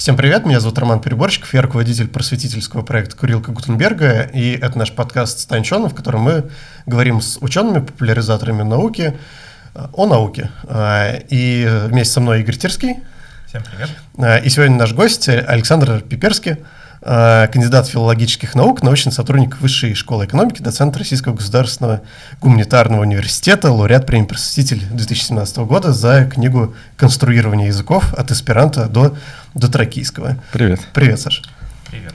Всем привет, меня зовут Роман Переборщиков, я руководитель просветительского проекта «Курилка Гутенберга», и это наш подкаст «Станчон», в котором мы говорим с учеными, популяризаторами науки э, о науке. Э, и вместе со мной Игорь Терский. Всем привет. Э, и сегодня наш гость Александр Пиперский, кандидат филологических наук, научный сотрудник Высшей школы экономики, доцент Российского государственного гуманитарного университета, лауреат премии «Просветитель» 2017 года за книгу «Конструирование языков от эсперанто до, до тракийского». Привет. Привет, Саша. Привет.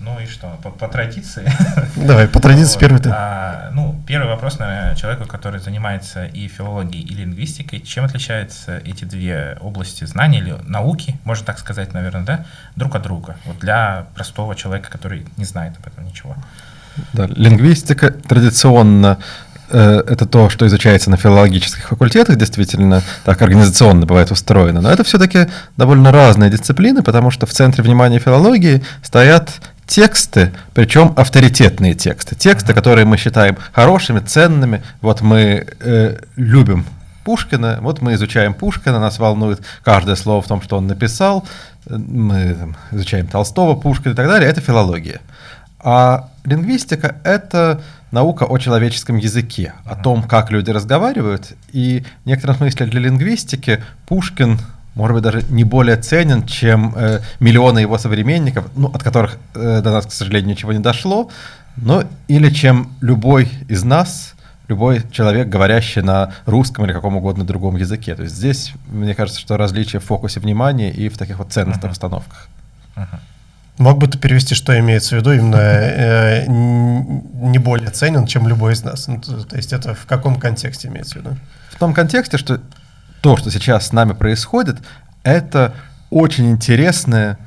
Ну и что, по, по традиции. Давай, по традиции вот. первый ты. А, ну, первый вопрос, наверное, человеку, который занимается и филологией, и лингвистикой. Чем отличаются эти две области знаний или науки, можно так сказать, наверное, да, друг от друга? Вот для простого человека, который не знает об этом ничего. Да, лингвистика традиционно э, это то, что изучается на филологических факультетах, действительно, так организационно бывает устроено. Но это все-таки довольно разные дисциплины, потому что в центре внимания филологии стоят тексты, причем авторитетные тексты, тексты, которые мы считаем хорошими, ценными. Вот мы э, любим Пушкина, вот мы изучаем Пушкина, нас волнует каждое слово в том, что он написал, мы там, изучаем Толстого, Пушкина и так далее, это филология. А лингвистика — это наука о человеческом языке, о том, как люди разговаривают, и в некотором смысле для лингвистики Пушкин может быть, даже не более ценен, чем э, миллионы его современников, ну, от которых э, до нас, к сожалению, ничего не дошло, но или чем любой из нас, любой человек, говорящий на русском или каком угодно другом языке. То есть здесь, мне кажется, что различие в фокусе внимания и в таких вот ценностных uh-huh. установках. Uh-huh. Мог бы ты перевести, что имеется в виду именно э, не более ценен, чем любой из нас? Ну, то, то есть это в каком контексте имеется в виду? В том контексте, что то, что сейчас с нами происходит, это очень интересное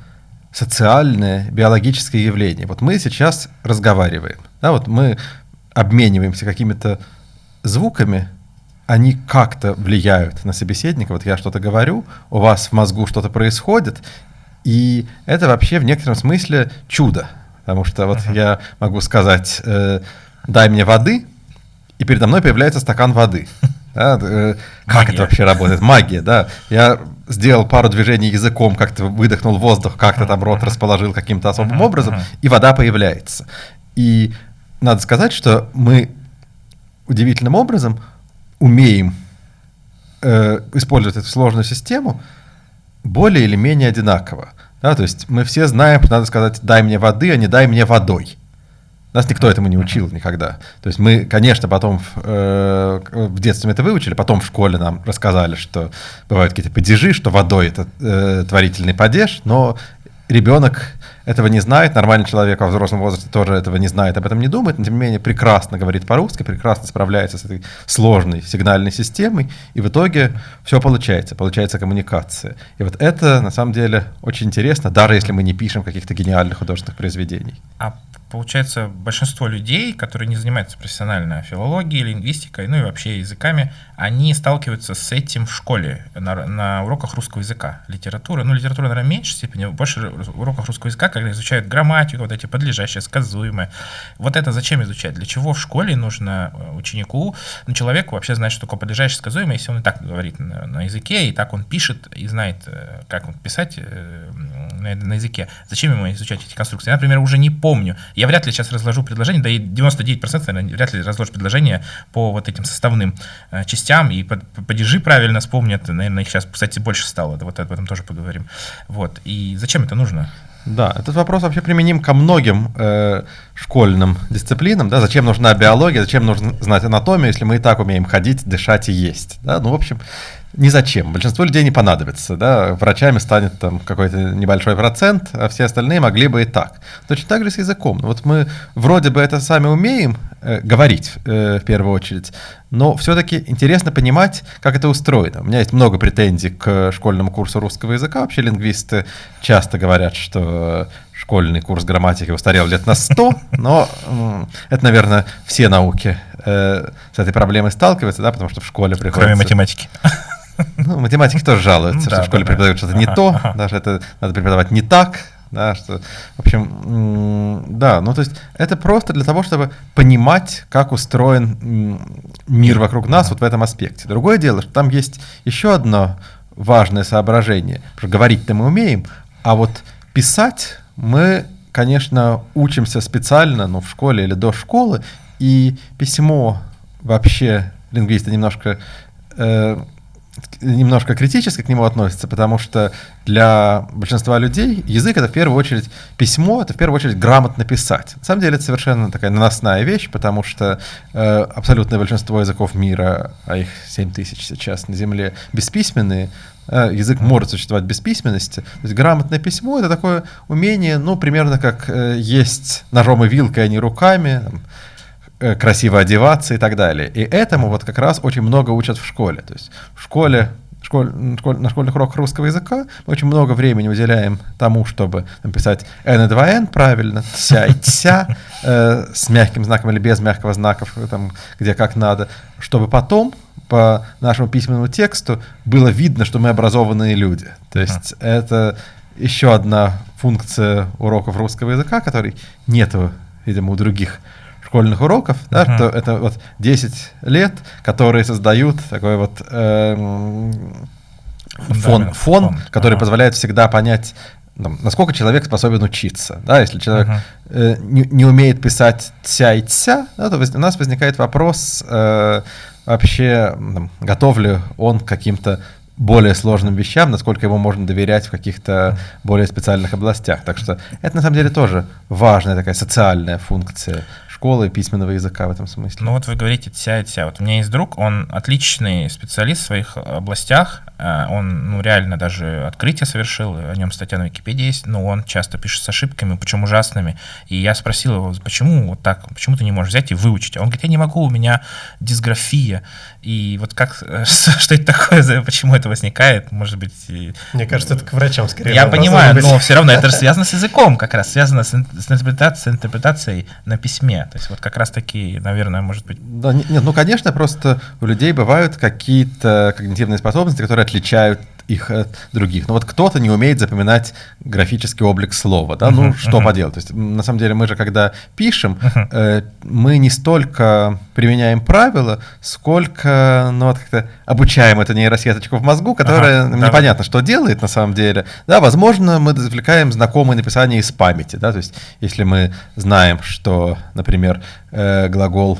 социальное, биологическое явление. Вот мы сейчас разговариваем, да, вот мы обмениваемся какими-то звуками, они как-то влияют на собеседника. Вот я что-то говорю, у вас в мозгу что-то происходит, и это вообще в некотором смысле чудо. Потому что вот uh-huh. я могу сказать, э, дай мне воды, и передо мной появляется стакан воды. Да, э, как это вообще работает? Магия, да. Я сделал пару движений языком, как-то выдохнул воздух, как-то там рот расположил каким-то особым образом, и вода появляется. И надо сказать, что мы удивительным образом умеем э, использовать эту сложную систему более или менее одинаково. Да, то есть мы все знаем, надо сказать «дай мне воды», а не «дай мне водой». Нас никто этому не учил никогда. То есть мы, конечно, потом в, э, в детстве мы это выучили, потом в школе нам рассказали, что бывают какие-то падежи, что водой это э, творительный падеж, но ребенок этого не знает, нормальный человек во взрослом возрасте тоже этого не знает, об этом не думает, но тем не менее прекрасно говорит по-русски, прекрасно справляется с этой сложной сигнальной системой, и в итоге все получается, получается коммуникация. И вот это на самом деле очень интересно, даже если мы не пишем каких-то гениальных художественных произведений. А получается, большинство людей, которые не занимаются профессионально филологией, лингвистикой, ну и вообще языками, они сталкиваются с этим в школе, на, на уроках русского языка, литературы. Ну, литература, наверное, в меньшей степени, больше уроках русского языка, когда изучают грамматику, вот эти подлежащие, сказуемые. Вот это зачем изучать? Для чего в школе нужно э, ученику, ну, человеку вообще знать, что такое подлежащее, сказуемое, если он и так говорит на, на языке, и так он пишет, и знает, э, как он писать э, на, на языке. Зачем ему изучать эти конструкции? Я, например, уже не помню. Я вряд ли сейчас разложу предложение, да и 99% наверное, вряд ли разложу предложение по вот этим составным частям, и падежи правильно вспомнят, наверное, их сейчас, кстати, больше стало, вот об этом тоже поговорим. Вот, и зачем это нужно? Да, этот вопрос вообще применим ко многим э, школьным дисциплинам. Да? Зачем нужна биология, зачем нужно знать анатомию, если мы и так умеем ходить, дышать и есть. Да? Ну, в общем, ни зачем. Большинство людей не понадобится. Да? Врачами станет там какой-то небольшой процент, а все остальные могли бы и так. Точно так же с языком. Вот мы вроде бы это сами умеем говорить э, в первую очередь, но все-таки интересно понимать, как это устроено. У меня есть много претензий к школьному курсу русского языка. Вообще лингвисты часто говорят, что школьный курс грамматики устарел лет на 100, но это, наверное, все науки э, с этой проблемой сталкиваются, да, потому что в школе приходится... Кроме математики. Ну, математики тоже жалуются, что в школе преподают что-то не то, даже это надо преподавать не так, да, что, в общем, да, ну то есть это просто для того, чтобы понимать, как устроен мир вокруг нас вот в этом аспекте. Другое дело, что там есть еще одно важное соображение. Что говорить-то мы умеем, а вот писать мы, конечно, учимся специально, ну, в школе или до школы, и письмо вообще лингвисты немножко э, немножко критически к нему относятся, потому что для большинства людей язык это в первую очередь письмо, это в первую очередь грамотно писать. На самом деле это совершенно такая наносная вещь, потому что э, абсолютное большинство языков мира, а их 7 тысяч сейчас на Земле, бесписьменные, э, язык может существовать без письменности. То есть грамотное письмо это такое умение, ну, примерно как э, есть ножом и вилкой, а не руками, там, красиво одеваться и так далее. И этому вот как раз очень много учат в школе. То есть в школе школь, школь, на школьных уроках русского языка мы очень много времени уделяем тому, чтобы написать n и 2n правильно, ся и тся, э, с мягким знаком или без мягкого знака, там, где как надо, чтобы потом по нашему письменному тексту было видно, что мы образованные люди. То есть uh-huh. это еще одна функция уроков русского языка, которой нету, видимо, у других школьных уроков, да, uh-huh. что это вот 10 лет, которые создают такой вот э, фон, фон, фон, который uh-huh. позволяет всегда понять, там, насколько человек способен учиться. Да, если человек uh-huh. э, не, не умеет писать тся и тся, да, то у нас возникает вопрос э, вообще, там, готов ли он к каким-то более сложным вещам, насколько ему можно доверять в каких-то более специальных областях. Так что это на самом деле тоже важная такая социальная функция школы письменного языка в этом смысле. Ну вот вы говорите тся и тся. Вот у меня есть друг, он отличный специалист в своих областях, а, он ну, реально даже открытие совершил, о нем статья на Википедии есть, но он часто пишет с ошибками, причем ужасными. И я спросил его, почему вот так, почему ты не можешь взять и выучить? Он говорит, я не могу, у меня дисграфия. И вот как, что это такое, почему это возникает, может быть... Мне кажется, это к врачам скорее. Я понимаю, но все равно это связано с языком как раз, связано с, с, интерпретацией, с интерпретацией на письме. То есть вот как раз таки, наверное, может быть... Да, нет, ну, конечно, просто у людей бывают какие-то когнитивные способности, которые отличают их от других. Но вот кто-то не умеет запоминать графический облик слова, да, uh-huh, ну что uh-huh. поделать. То есть на самом деле мы же когда пишем, uh-huh. э, мы не столько применяем правила, сколько, ну вот как-то обучаем эту нейросеточку в мозгу, которая uh-huh, непонятно, да. что делает на самом деле. Да, возможно, мы извлекаем знакомые написания из памяти, да, то есть если мы знаем, что, например, э, глагол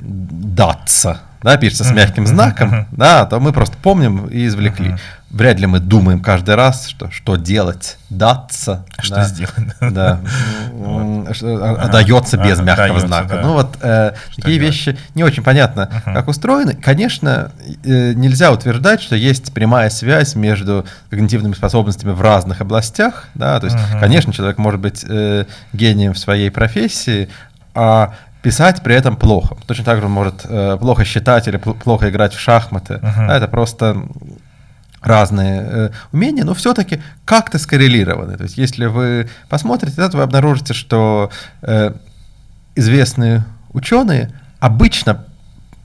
даться, да, пишется с мягким знаком, да, то мы просто помним и извлекли вряд ли мы думаем каждый раз, что, что делать, даться. Что да, сделать. Да. Что отдается без мягкого знака. Ну вот э, такие вещи не очень понятно, как устроены. Конечно, э, нельзя утверждать, что есть прямая связь между когнитивными способностями в разных областях. Да? То есть, конечно, человек может быть э, гением в своей профессии, а писать при этом плохо. Точно так же он может э, плохо считать или плохо играть в шахматы. Uh-huh. это просто разные э, умения, но все-таки как-то скоррелированы. То есть если вы посмотрите, то вы обнаружите, что э, известные ученые обычно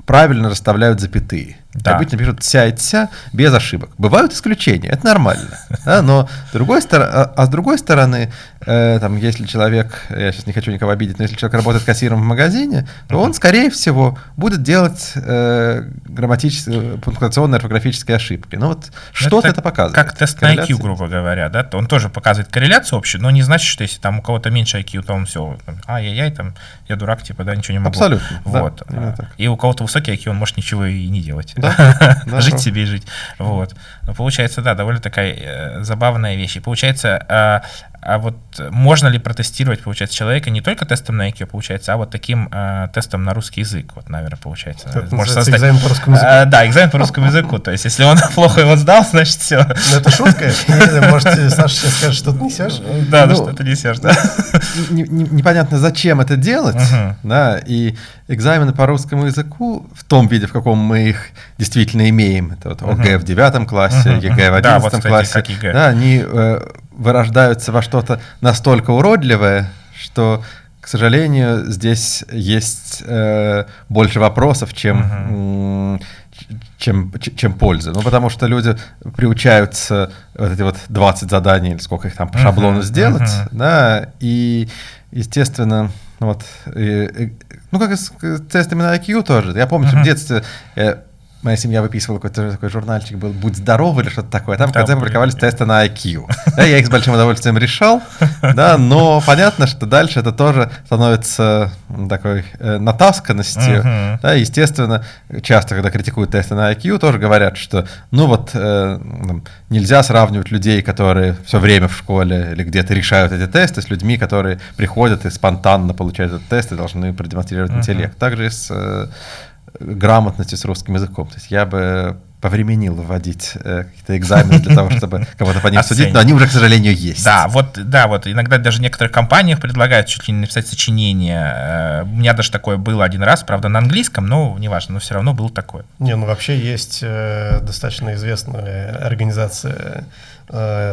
правильно расставляют запятые. Да. Обычно пишут «ся» и «ся» без ошибок. Бывают исключения, это нормально. Да, но с другой стороны, а, а с другой стороны, э, там, если человек, я сейчас не хочу никого обидеть, но если человек работает кассиром в магазине, то он, скорее всего, будет делать э, грамматические, пунктуационные, орфографические ошибки. Ну вот что-то это, это показывает. Как тест на IQ, грубо говоря, да? Он тоже показывает корреляцию общую, но не значит, что если там у кого-то меньше IQ, то он все, ай-яй-яй, там, я дурак, типа, да, ничего не могу. Абсолютно. Вот. Да, и у кого-то высокий IQ, он может ничего и не делать. Да? жить себе и жить. Вот. Но получается, да, довольно такая э, забавная вещь. И получается, а, а вот можно ли протестировать, получается, человека не только тестом на IQ, получается, а вот таким э, тестом на русский язык, вот, наверное, получается. Это можно создать... экзамен по русскому языку. А, да, экзамен по русскому языку. То есть, если он плохо его сдал, значит, все. Ну, это шутка. Может, Саша сейчас скажет, что ты несешь? Да, ну, что ты несешь, да. Непонятно, зачем это делать, да, и экзамены по русскому языку в том виде, в каком мы их действительно имеем, это вот ОГЭ в девятом классе, ЕГЭ в одиннадцатом классе, да, они э, вырождаются во что-то настолько уродливое, что, к сожалению, здесь есть э, больше вопросов, чем, uh-huh. чем, чем пользы. Ну, потому что люди приучаются вот эти вот 20 заданий, или сколько их там по шаблону uh-huh. сделать, uh-huh. да, и, естественно, вот, и- и- ну как и с тестами на IQ тоже. Я помню, что в детстве э, моя семья выписывала какой-то такой журнальчик был «Будь здоров» или что-то такое. Там в Да, конце публиковались тесты на IQ. Да, я их с большим удовольствием решал, да, но понятно, что дальше это тоже становится такой э, натасканностью. Мгм. Да, естественно, часто, когда критикуют тесты на IQ, тоже говорят, что ну вот э, там, нельзя сравнивать людей, которые все время в школе или где-то решают эти тесты, с людьми, которые приходят и спонтанно получают этот тест и должны продемонстрировать Мгм. интеллект. Также и с э, грамотностью с русским языком. То есть я бы повременил вводить э, какие-то экзамены для того, чтобы кого-то по ним судить, но они уже, к сожалению, есть. Да, вот, да, вот иногда даже в некоторых компаниях предлагают чуть ли не написать сочинение. Э, У меня даже такое было один раз, правда, на английском, но неважно, но все равно было такое. Не, ну вообще есть э, достаточно известная организация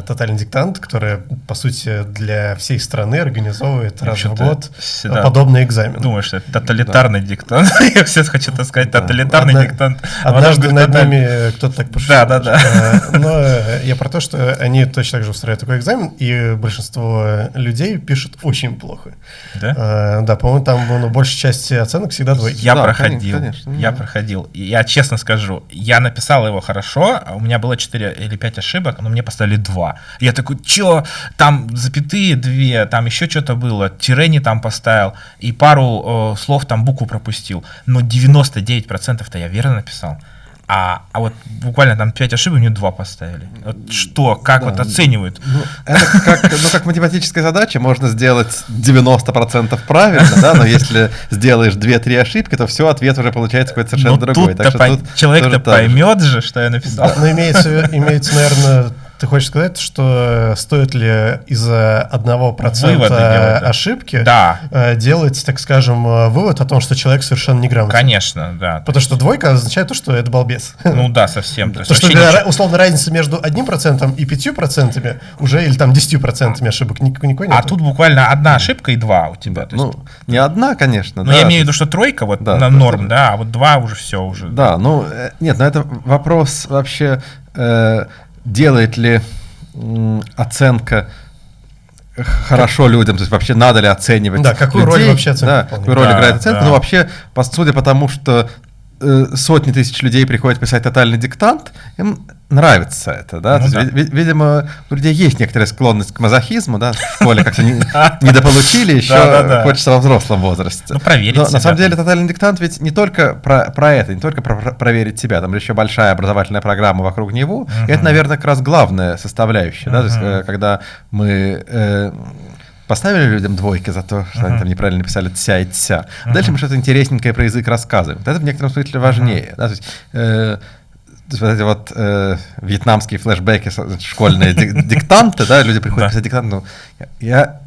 «Тотальный диктант», которая, по сути, для всей страны организовывает раз в год всегда подобный экзамен. Думаю, что это тоталитарный диктант. Я все хочу так сказать, Да. тоталитарный Одна- диктант. Однажды говорит, над тоталь- ними кто-то так пошутил. Да, да, да. Э, Но э, я про то, что они точно так же устраивают такой экзамен, и большинство людей пишут очень плохо. Да? Э, Да, по-моему, там ну, большая часть оценок всегда двойки. Я Да, проходил, конечно, я да. проходил. И я честно скажу, я написал его хорошо, а у меня было 4 или 5 ошибок, но мне поставили 2. Я такой, чё, там запятые две, там еще что-то было, тире не там поставил, и пару э, слов там букву пропустил. Но 99%-то я верно написал. А, а вот буквально там 5 ошибок, мне 2 поставили. Вот что, как Да, вот оценивают? Ну, это как, ну, как математическая задача, можно сделать 90% правильно, да, но если сделаешь 2-3 ошибки, то все, ответ уже получается какой-то совершенно Ну другой. что человек-то поймет же, что я написал. Но имеется, имеется, наверное, ты хочешь сказать, что стоит ли из-за одного процента да. ошибки Да. э, делать, так скажем, э, вывод о том, что человек совершенно неграмотный? Конечно, да. Потому что двойка означает то, что это балбес. Ну да, совсем. То есть То, что ничего- условно разница между одним процентом и пятью процентами уже или там десятью процентами ошибок никакой, никакой А тут буквально одна ошибка и два у тебя. есть- Ну, не одна, конечно. ну, да, я имею в виду, что тройка вот Да, на да, норм, да. да, а вот два уже все уже. Да, ну, э, нет, но это вопрос вообще, э, делает ли оценка хорошо людям, то есть вообще надо ли оценивать Да, какую роль людей, вообще оценка да, выполняет? какую роль Да, играет оценка, да. ну вообще, по, судя по тому, что э, сотни тысяч людей приходят писать тотальный диктант, им нравится это, да, Ну есть, да. ви- ви- видимо, у людей есть некоторая склонность к мазохизму, да, в школе как-то не, недополучили, еще Да-да-да. хочется во взрослом возрасте. Ну, проверить Но, себя на самом деле тотальный диктант ведь не только про, про это, не только про, про- проверить себя, там еще большая образовательная программа вокруг него. И это, наверное, как раз главная составляющая, да, то есть, э, когда мы э, поставили людям двойки за то, что они там неправильно написали тся и тся. Дальше мы что-то интересненькое про язык рассказываем. Это в некотором смысле важнее. да, то есть, э, эти вот э, вьетнамские флешбеки, школьные дик- диктанты, да, люди приходят писать диктант, ну, я,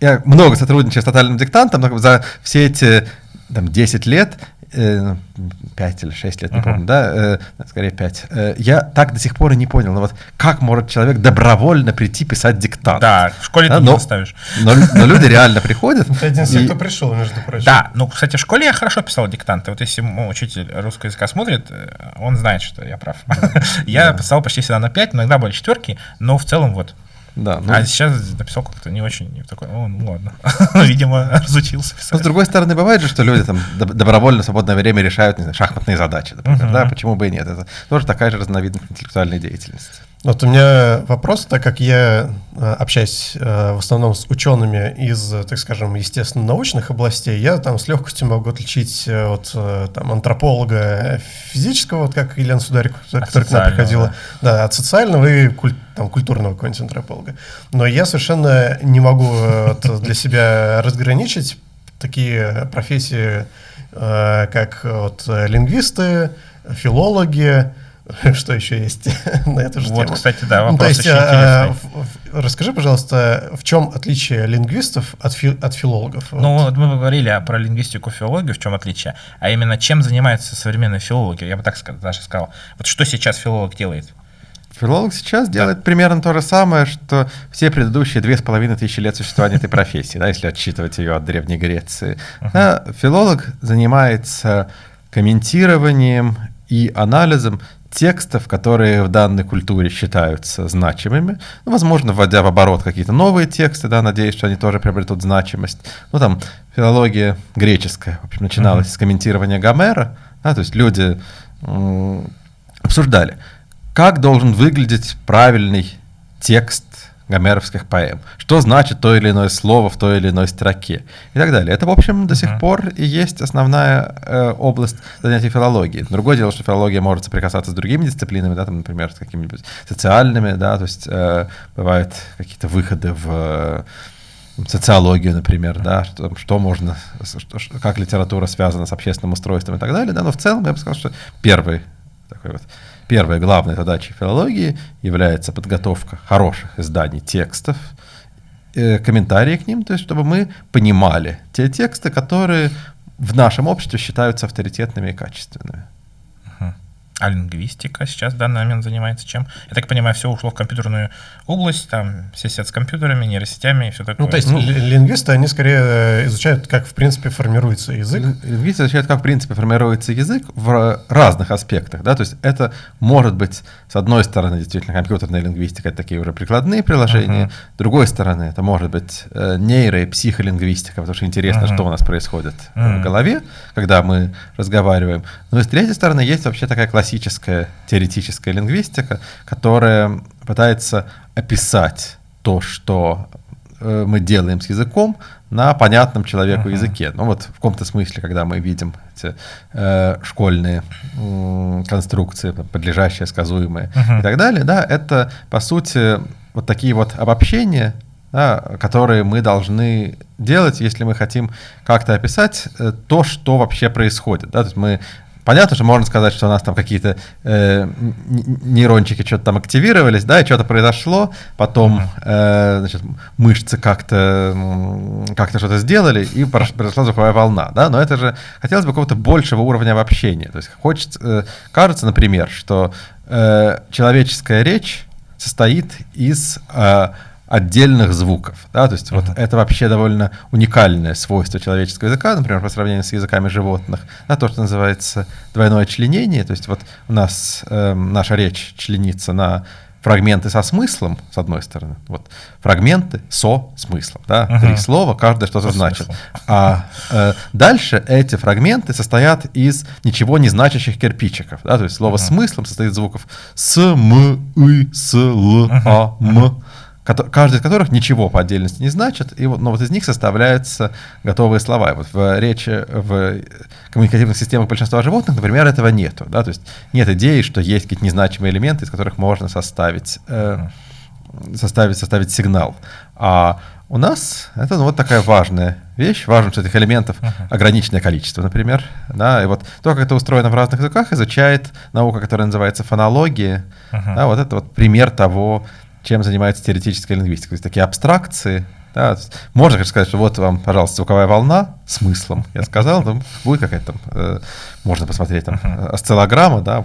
я много сотрудничаю с тотальным диктантом, но за все эти там, 10 лет, 5 или 6 лет, не Ага. помню, да, э, скорее 5, э, я так до сих пор и не понял, ну вот как может человек добровольно прийти писать диктант? Да, в школе Да, ты не но- заставишь. Но, но люди реально приходят. Ты один из тех, и- кто пришел, между прочим. Да, ну, кстати, в школе я хорошо писал диктанты. Вот если учитель русского языка смотрит, э, он знает, что я прав. Я писал почти всегда на 5, иногда были четверки, но в целом вот. Да, ну, А сейчас написал как-то не очень, не такой, о, ну ладно. Видимо, разучился Но, с писать. другой стороны, бывает же, что люди там доб- добровольно в свободное время решают не знаю, шахматные задачи, например, Мгм. да, почему бы и нет. Это тоже такая же разновидность интеллектуальной деятельности. Вот у меня вопрос, так как я э, общаюсь э, в основном с учеными из, так скажем, естественно-научных областей, я там с легкостью могу отличить э, от там, антрополога физического, вот как Елена Сударик, которая к нам приходила, да. от социального и куль- там, культурного какого-нибудь антрополога. Но я совершенно не могу вот для себя разграничить такие профессии, как вот, лингвисты, филологи, что еще есть на эту же Вот, тему. кстати, да, Ну, вопрос то есть, очень а, интересный. в- в- расскажи, пожалуйста, в чем отличие лингвистов от, фи- от филологов? Ну, Вот. мы говорили о- про лингвистику, филологию, в чем отличие, а именно чем занимаются современные филологи, я бы так даже сказал. Вот что сейчас филолог делает? Филолог сейчас делает примерно то же самое, что все предыдущие две с половиной тысячи лет существования этой профессии, да, если отсчитывать ее от Древней Греции. Да, филолог занимается комментированием и анализом текстов, которые в данной культуре считаются значимыми. Ну, возможно, вводя в оборот какие-то новые тексты, да, надеюсь, что они тоже приобретут значимость. Ну, там, филология греческая, в общем, начиналась mm-hmm. с комментирования Гомера, да, то есть люди обсуждали, как должен выглядеть правильный текст гомеровских поэм. Что значит то или иное слово в той или иной строке и так далее. Это, в общем, до сих пор и есть основная э, область занятий филологии. Другое дело, что филология может соприкасаться с другими дисциплинами, да, там, например, с какими-нибудь социальными, да, то есть э, бывают какие-то выходы в э, социологию, например, да, что, что можно, что, как литература связана с общественным устройством и так далее, да, но в целом я бы сказал, что первый такой вот Первой главной задачей филологии является подготовка хороших изданий текстов, э, комментарии к ним, то есть чтобы мы понимали те тексты, которые в нашем обществе считаются авторитетными и качественными. А лингвистика сейчас в данный момент занимается чем? Я так понимаю, все ушло в компьютерную область, там все сидят с компьютерами, нейросетями и все такое. Ну, то есть ну, лингвисты, они скорее э, изучают, как в принципе формируется язык. Лингвисты изучают, как в принципе формируется язык в разных аспектах, да, то есть это может быть, с одной стороны, действительно, компьютерная лингвистика, это такие уже прикладные приложения, uh-huh. с другой стороны, это может быть э, нейро- и психолингвистика, потому что интересно, uh-huh. что у нас происходит uh-huh. в голове, когда мы разговариваем. Но и с третьей стороны, есть вообще такая классическая классическая теоретическая лингвистика, которая пытается описать то, что э, мы делаем с языком на понятном человеку uh-huh. языке. Ну вот в каком-то смысле, когда мы видим эти э, школьные э, конструкции, подлежащие, сказуемые uh-huh. и так далее, да, это по сути вот такие вот обобщения, да, которые мы должны делать, если мы хотим как-то описать э, то, что вообще происходит. Да? То есть мы Понятно, что можно сказать, что у нас там какие-то э, нейрончики что-то там активировались, да, и что-то произошло, потом э, значит, мышцы как-то как что-то сделали, и произошла звуковая волна, да, но это же хотелось бы какого-то большего уровня обобщения. То есть хочется, э, кажется, например, что э, человеческая речь состоит из э, отдельных звуков. Да? То есть uh-huh. вот это вообще довольно уникальное свойство человеческого языка, например, по сравнению с языками животных, да, то, что называется двойное членение. То есть вот у нас э, наша речь членится на фрагменты со смыслом, с одной стороны, вот фрагменты со смыслом, да, uh-huh. три слова, каждое что-то значит. А э, дальше эти фрагменты состоят из ничего не значащих кирпичиков, да, то есть слово uh-huh. смыслом состоит из звуков с, м, и, с, л, а, м. Каждый из которых ничего по отдельности не значит, и вот, но вот из них составляются готовые слова. И вот в речи, в коммуникативных системах большинства животных, например, этого нету. Да? То есть нет идеи, что есть какие-то незначимые элементы, из которых можно составить, э, составить, составить сигнал. А у нас это ну, вот такая важная вещь. Важно, что этих элементов ограниченное количество, например. Да? И вот то, как это устроено в разных языках, изучает наука, которая называется фонология. Uh-huh. Да, вот это вот пример того, чем занимается теоретическая лингвистика. То есть такие абстракции. Да, можно конечно, сказать, что вот вам, пожалуйста, звуковая волна смыслом. Я сказал, там будет какая-то там, э, можно посмотреть там осциллограмма, да,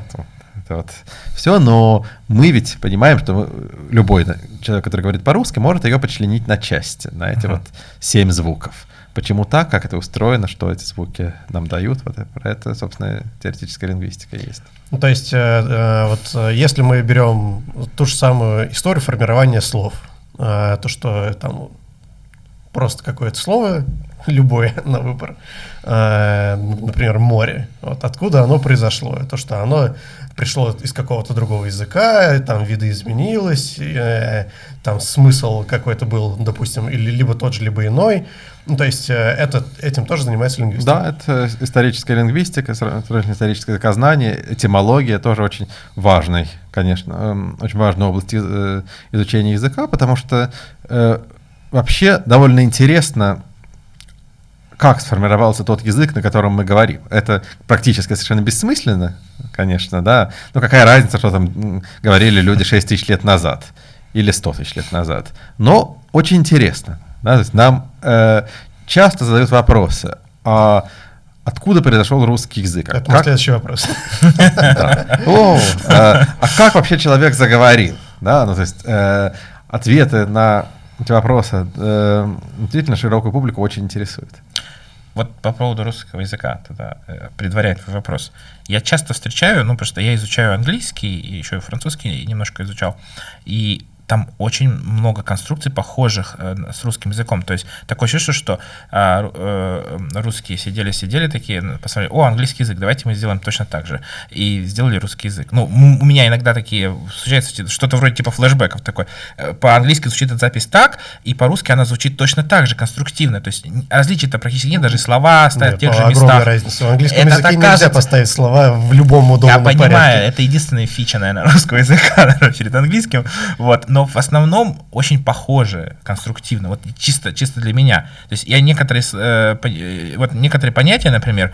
это вот все, но мы ведь понимаем, что любой человек, который говорит по-русски, может ее почленить на части, на эти uh-huh. вот семь звуков. Почему так, как это устроено, что эти звуки нам дают, вот про это, собственно, теоретическая лингвистика есть. Ну, то есть, э, э, вот э, если мы берем ту же самую историю формирования слов, то, что там просто какое-то слово, любое на выбор, например, море, вот откуда оно произошло, то, что оно пришло из какого-то другого языка, там виды изменилось, э, там смысл какой-то был, допустим, или либо тот же, либо иной, ну, то есть э, это, этим тоже занимается лингвистика? Да, это историческая лингвистика, историческое языкознание, этимология тоже очень важный, конечно, эм, очень важная область э, изучения языка, потому что э, вообще довольно интересно, как сформировался тот язык, на котором мы говорим. Это практически совершенно бессмысленно, конечно, да. Но какая разница, что там говорили люди 6 тысяч лет назад или 100 тысяч лет назад. Но очень интересно. Да, то есть нам э, часто задают вопросы, а откуда произошел русский язык? Это как... следующий вопрос. А, а как вообще человек заговорил? Да, ну то есть э, ответы на эти вопросы э, действительно широкую публику очень интересуют. Вот по поводу русского языка, тогда э, предваряет твой вопрос. Я часто встречаю, ну, что я изучаю английский, и еще и французский немножко изучал, и там очень много конструкций, похожих э, с русским языком. То есть такое чувство, что а, э, русские сидели-сидели такие, ну, посмотрели, о, английский язык, давайте мы сделаем точно так же. И сделали русский язык. Ну, у меня иногда такие случается что-то вроде типа флешбеков такой. Э, по-английски звучит эта запись так, и по-русски она звучит точно так же, конструктивно. То есть различий-то практически нет, даже слова стоят в тех же местах. разница. В английском это языке нельзя кажется... поставить слова в любом удобном порядке. Я понимаю, это единственная фича, наверное, русского языка перед английским. Вот. Но в основном очень похожи конструктивно, вот чисто, чисто для меня. То есть я некоторые, э, э вот некоторые понятия, например,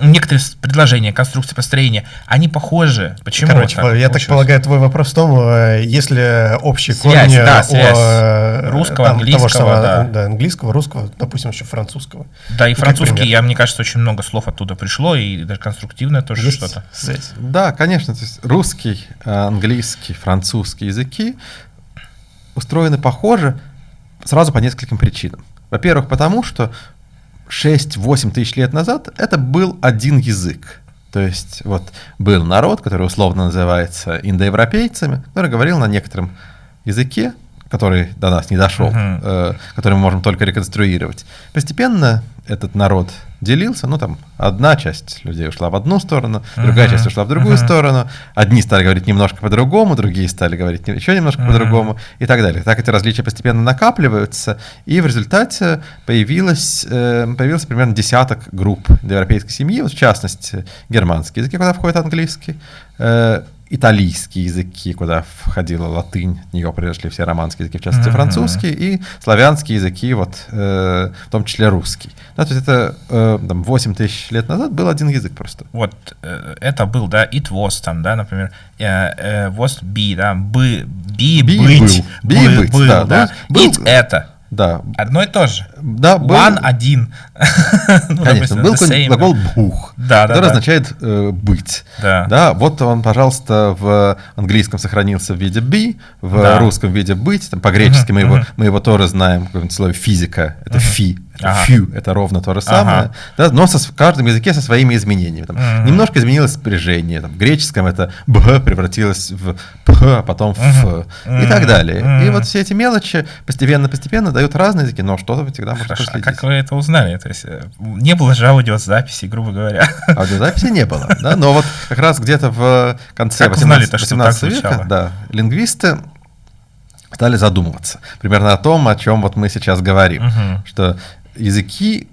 некоторые предложения, конструкции построения, они похожи. Почему? Короче, так я так полагаю, твой вопрос в том, э, если общие связь, корни да, связь о, э, русского, там, английского, того самого, да. да, английского, русского, допустим, еще французского. Да, и ну, французский, я, мне кажется, очень много слов оттуда пришло, и даже конструктивное тоже что-то. Связь. Да, конечно, то есть русский, английский, французский языки устроены похоже сразу по нескольким причинам. Во-первых, потому что 6-8 тысяч лет назад это был один язык. То есть вот был народ, который условно называется индоевропейцами, который говорил на некотором языке, который до нас не дошел, uh-huh. э, который мы можем только реконструировать. Постепенно этот народ делился, ну там одна часть людей ушла в одну сторону, другая uh-huh. часть ушла в другую uh-huh. сторону, одни стали говорить немножко по-другому, другие стали говорить еще немножко uh-huh. по-другому и так далее. Так эти различия постепенно накапливаются, и в результате появилось, э, появился примерно десяток групп европейской семьи, вот в частности германские языки, куда входит английский, э, италийские языки, куда входила латынь, от нее произошли все романские языки, в частности mm-hmm. французский, и славянские языки, вот, э, в том числе русский. Да, то есть это э, там, 8 тысяч лет назад был один язык просто. Вот э, это был, да, it was там, да, например, э, э, was be, да, бы, be, be быть. Был. Be, быть, был, да. да. Был, it это. Да. Одно и то же. Да, был... One один. ну, Конечно, допустим, был same, глагол бух, да, который да, означает э, быть. Да. да. Вот он, пожалуйста, в английском сохранился в виде be, в да. русском виде быть. Там, по-гречески uh-huh, мы, его, мы его тоже знаем, в слове физика, это uh-huh. фи. Ага. Few — это ровно то же самое, ага. да, но со, в каждом языке со своими изменениями. Там, mm Немножко изменилось спряжение. Там, в греческом это «б» превратилось в «п», а потом в mm и так далее. mm И вот все эти мелочи постепенно-постепенно дают разные языки, но что-то всегда можно Хорошо, а как вы это узнали? То есть э, не было же аудиозаписи, грубо говоря. Аудиозаписи не было, да, но вот как раз где-то в конце 18, 18 века да, лингвисты стали задумываться примерно о том, о чем вот мы сейчас говорим, угу. что языки,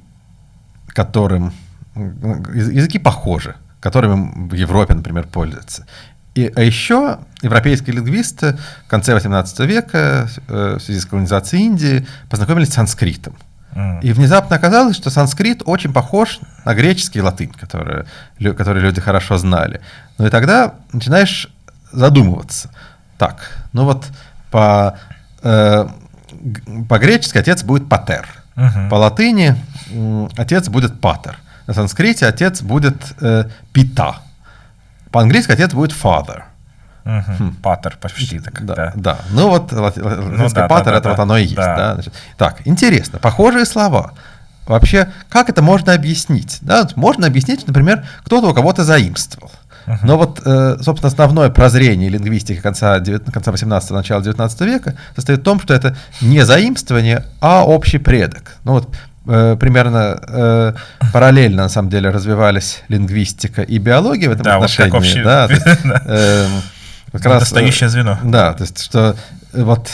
которым языки похожи, которыми в Европе, например, пользуются. И, а еще европейские лингвисты в конце 18 века э, в связи с колонизацией Индии познакомились с санскритом. Mm. И внезапно оказалось, что санскрит очень похож на греческий и латынь, которые, которые люди хорошо знали. Ну и тогда начинаешь задумываться. Так, ну вот по, э, по-гречески отец будет патер – Угу. По латыни отец будет патер. На санскрите отец будет э, пита. По-английски отец будет father. Угу. Хм. Патер почти так. Да, да. да. Ну вот латинский ну, да, патер да, это да, вот оно и есть. Да. Да? Значит, так, интересно. Похожие слова. Вообще, как это можно объяснить? Да? Можно объяснить, например, кто-то у кого-то заимствовал. Но вот, э, собственно, основное прозрение лингвистики конца, 19, конца 18 начала 19 века состоит в том, что это не заимствование, а общий предок. Ну вот э, примерно э, параллельно, на самом деле, развивались лингвистика и биология в этом да, отношении. Вот как общий... да, есть, э, как раз, Достающее звено. Да, то есть, что вот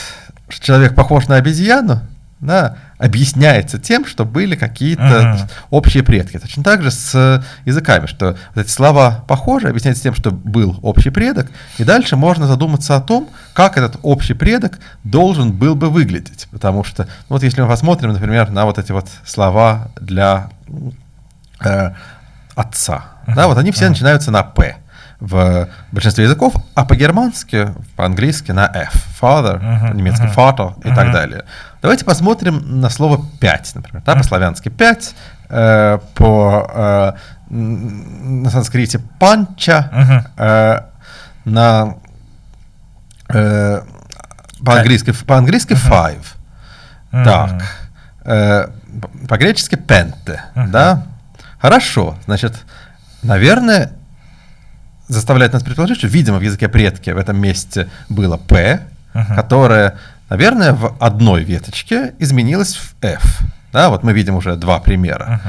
человек похож на обезьяну, да, объясняется тем, что были какие-то uh-huh. общие предки. Точно так же с языками, что вот эти слова похожи, объясняется тем, что был общий предок, и дальше можно задуматься о том, как этот общий предок должен был бы выглядеть. Потому что, ну вот если мы посмотрим, например, на вот эти вот слова для э, отца, uh-huh. да, вот они все uh-huh. начинаются на «п» в большинстве языков, а по-германски, по-английски на F. Father, uh-huh, по-немецки uh-huh, father и uh-huh. так далее. Давайте посмотрим на слово «пять», например. Да, по-славянски «пять», э, по, э, на санскрите «панча», uh-huh. э, на, э, по-английски, по-английски uh-huh. «five». Uh-huh. Так. Э, по-гречески пенте, да? Хорошо, значит, наверное, заставляет нас предположить, что, видимо, в языке предки в этом месте было П, которое, наверное, в одной веточке изменилось в F. Да, вот мы видим уже два примера.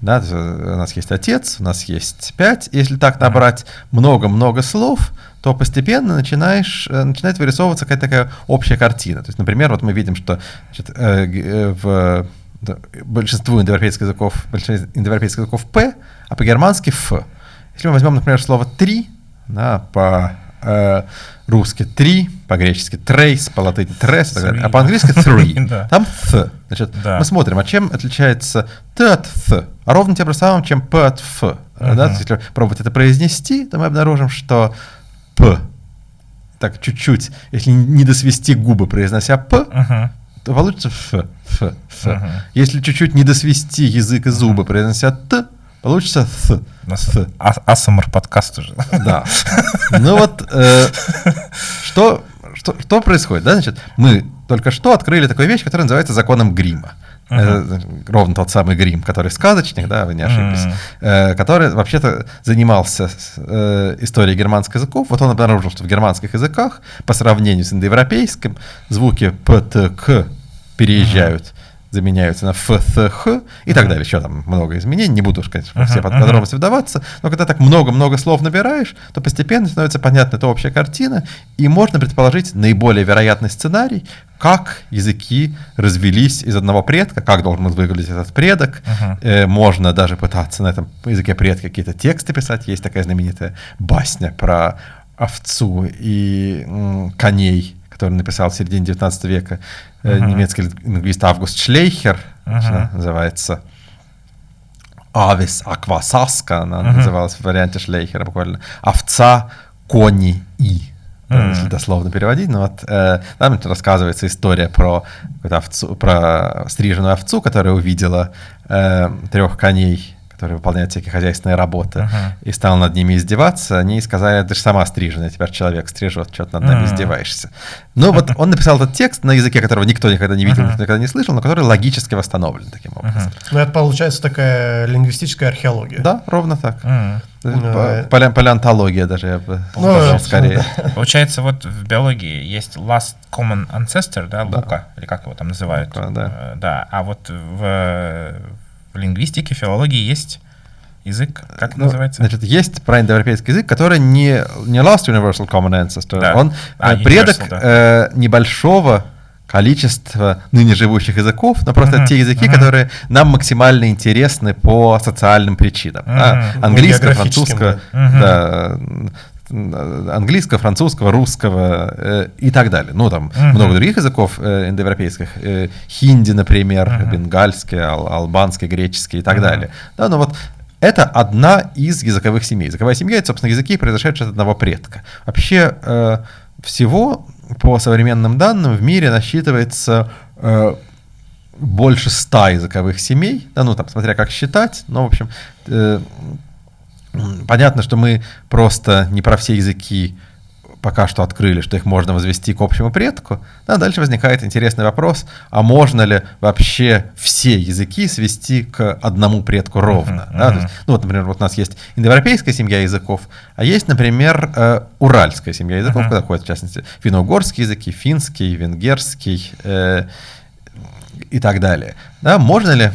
Да, у нас есть отец, у нас есть пять. Если так набрать много-много слов, то постепенно начинаешь, э, начинает вырисовываться какая-то такая общая картина. То есть, например, вот мы видим, что значит, э, э, в большинству индоевропейских языков, большинство индоевропейских языков П, а по-германски Ф. Если мы возьмем, например, слово «три», да, по э, «три», по-гречески «трейс», по латыни «трес», а по-английски «three». Там «th». Значит, мы смотрим, а чем отличается «т» от «th»? А ровно тем же самым, чем «п» от «ф». Да? Если пробовать это произнести, то мы обнаружим, что «п» так чуть-чуть, если не досвести губы, произнося «п», то получится «ф», «ф», «ф». Если чуть-чуть не досвести язык и зубы, произнося «т», получится «th». th. А, Асмр подкаст уже. Да. Ну вот, э, что, что, что происходит? Да? Значит, мы только что открыли такую вещь, которая называется законом грима. Uh-huh. Это ровно тот самый грим, который сказочник, да, вы не ошиблись, uh-huh. э, который вообще-то занимался э, историей германских языков. Вот он обнаружил, что в германских языках по сравнению с индоевропейским звуки п, т, к переезжают заменяются на ФСХ и так далее. Еще там много изменений, не буду уж, конечно, все подробности вдаваться, но когда так много-много слов набираешь, то постепенно становится понятна эта общая картина, и можно предположить наиболее вероятный сценарий, как языки развелись из одного предка, как должен выглядеть этот предок. Uh-huh. Э, можно даже пытаться на этом языке предка какие-то тексты писать. Есть такая знаменитая басня про овцу и м, коней, который написал в середине 19 века uh-huh. немецкий лингвист Август Шлейхер, uh-huh. называется «Авис аквасаска», она uh-huh. называлась в варианте Шлейхера буквально, «Овца, кони и». Mm-hmm. если дословно переводить, но вот э, там рассказывается история про, овцу, про стриженную овцу, которая увидела э, трех коней который выполняет всякие хозяйственные работы, uh-huh. и стал над ними издеваться, они сказали, ты же сама стриженная, теперь человек стрижет, что ты над нами uh-huh. издеваешься. Ну вот он написал этот текст на языке, которого никто никогда не видел, uh-huh. никто никогда не слышал, но который логически восстановлен таким образом. Uh-huh. Ну это получается такая лингвистическая археология. Да, ровно так. Uh-huh. Пале- палеонтология даже, я бы ну, сказал, скорее. Получается, вот в биологии есть last common ancestor, да, Лука, да. или как его там называют. Лука, да. Э, да. А вот в в лингвистике, филологии есть язык, как ну, называется? Значит, есть проиндоевропейский язык, который не, не last universal common ancestor, да. он а, предок да. э, небольшого количества ныне живущих языков, но просто uh-huh, те языки, uh-huh. которые нам максимально интересны по социальным причинам. Uh-huh. Да? Английского, французского, uh-huh. да, английского, французского, русского э, и так далее. Ну, там uh-huh. много других языков э, индоевропейских. Э, хинди, например, uh-huh. бенгальский, ал- албанский, греческий и так uh-huh. далее. Да, но вот это одна из языковых семей. Языковая семья — это, собственно, языки, произошедшие от одного предка. Вообще э, всего, по современным данным, в мире насчитывается э, больше ста языковых семей, да, ну, там, смотря как считать, но, в общем, э, Понятно, что мы просто не про все языки пока что открыли, что их можно возвести к общему предку. Да, дальше возникает интересный вопрос, а можно ли вообще все языки свести к одному предку ровно? Uh-huh, да? uh-huh. есть, ну вот, например, вот у нас есть индоевропейская семья языков, а есть, например, э, уральская семья языков, uh-huh. куда входят, в частности, финно-угорские языки, финский, венгерский э, и так далее. Да, можно ли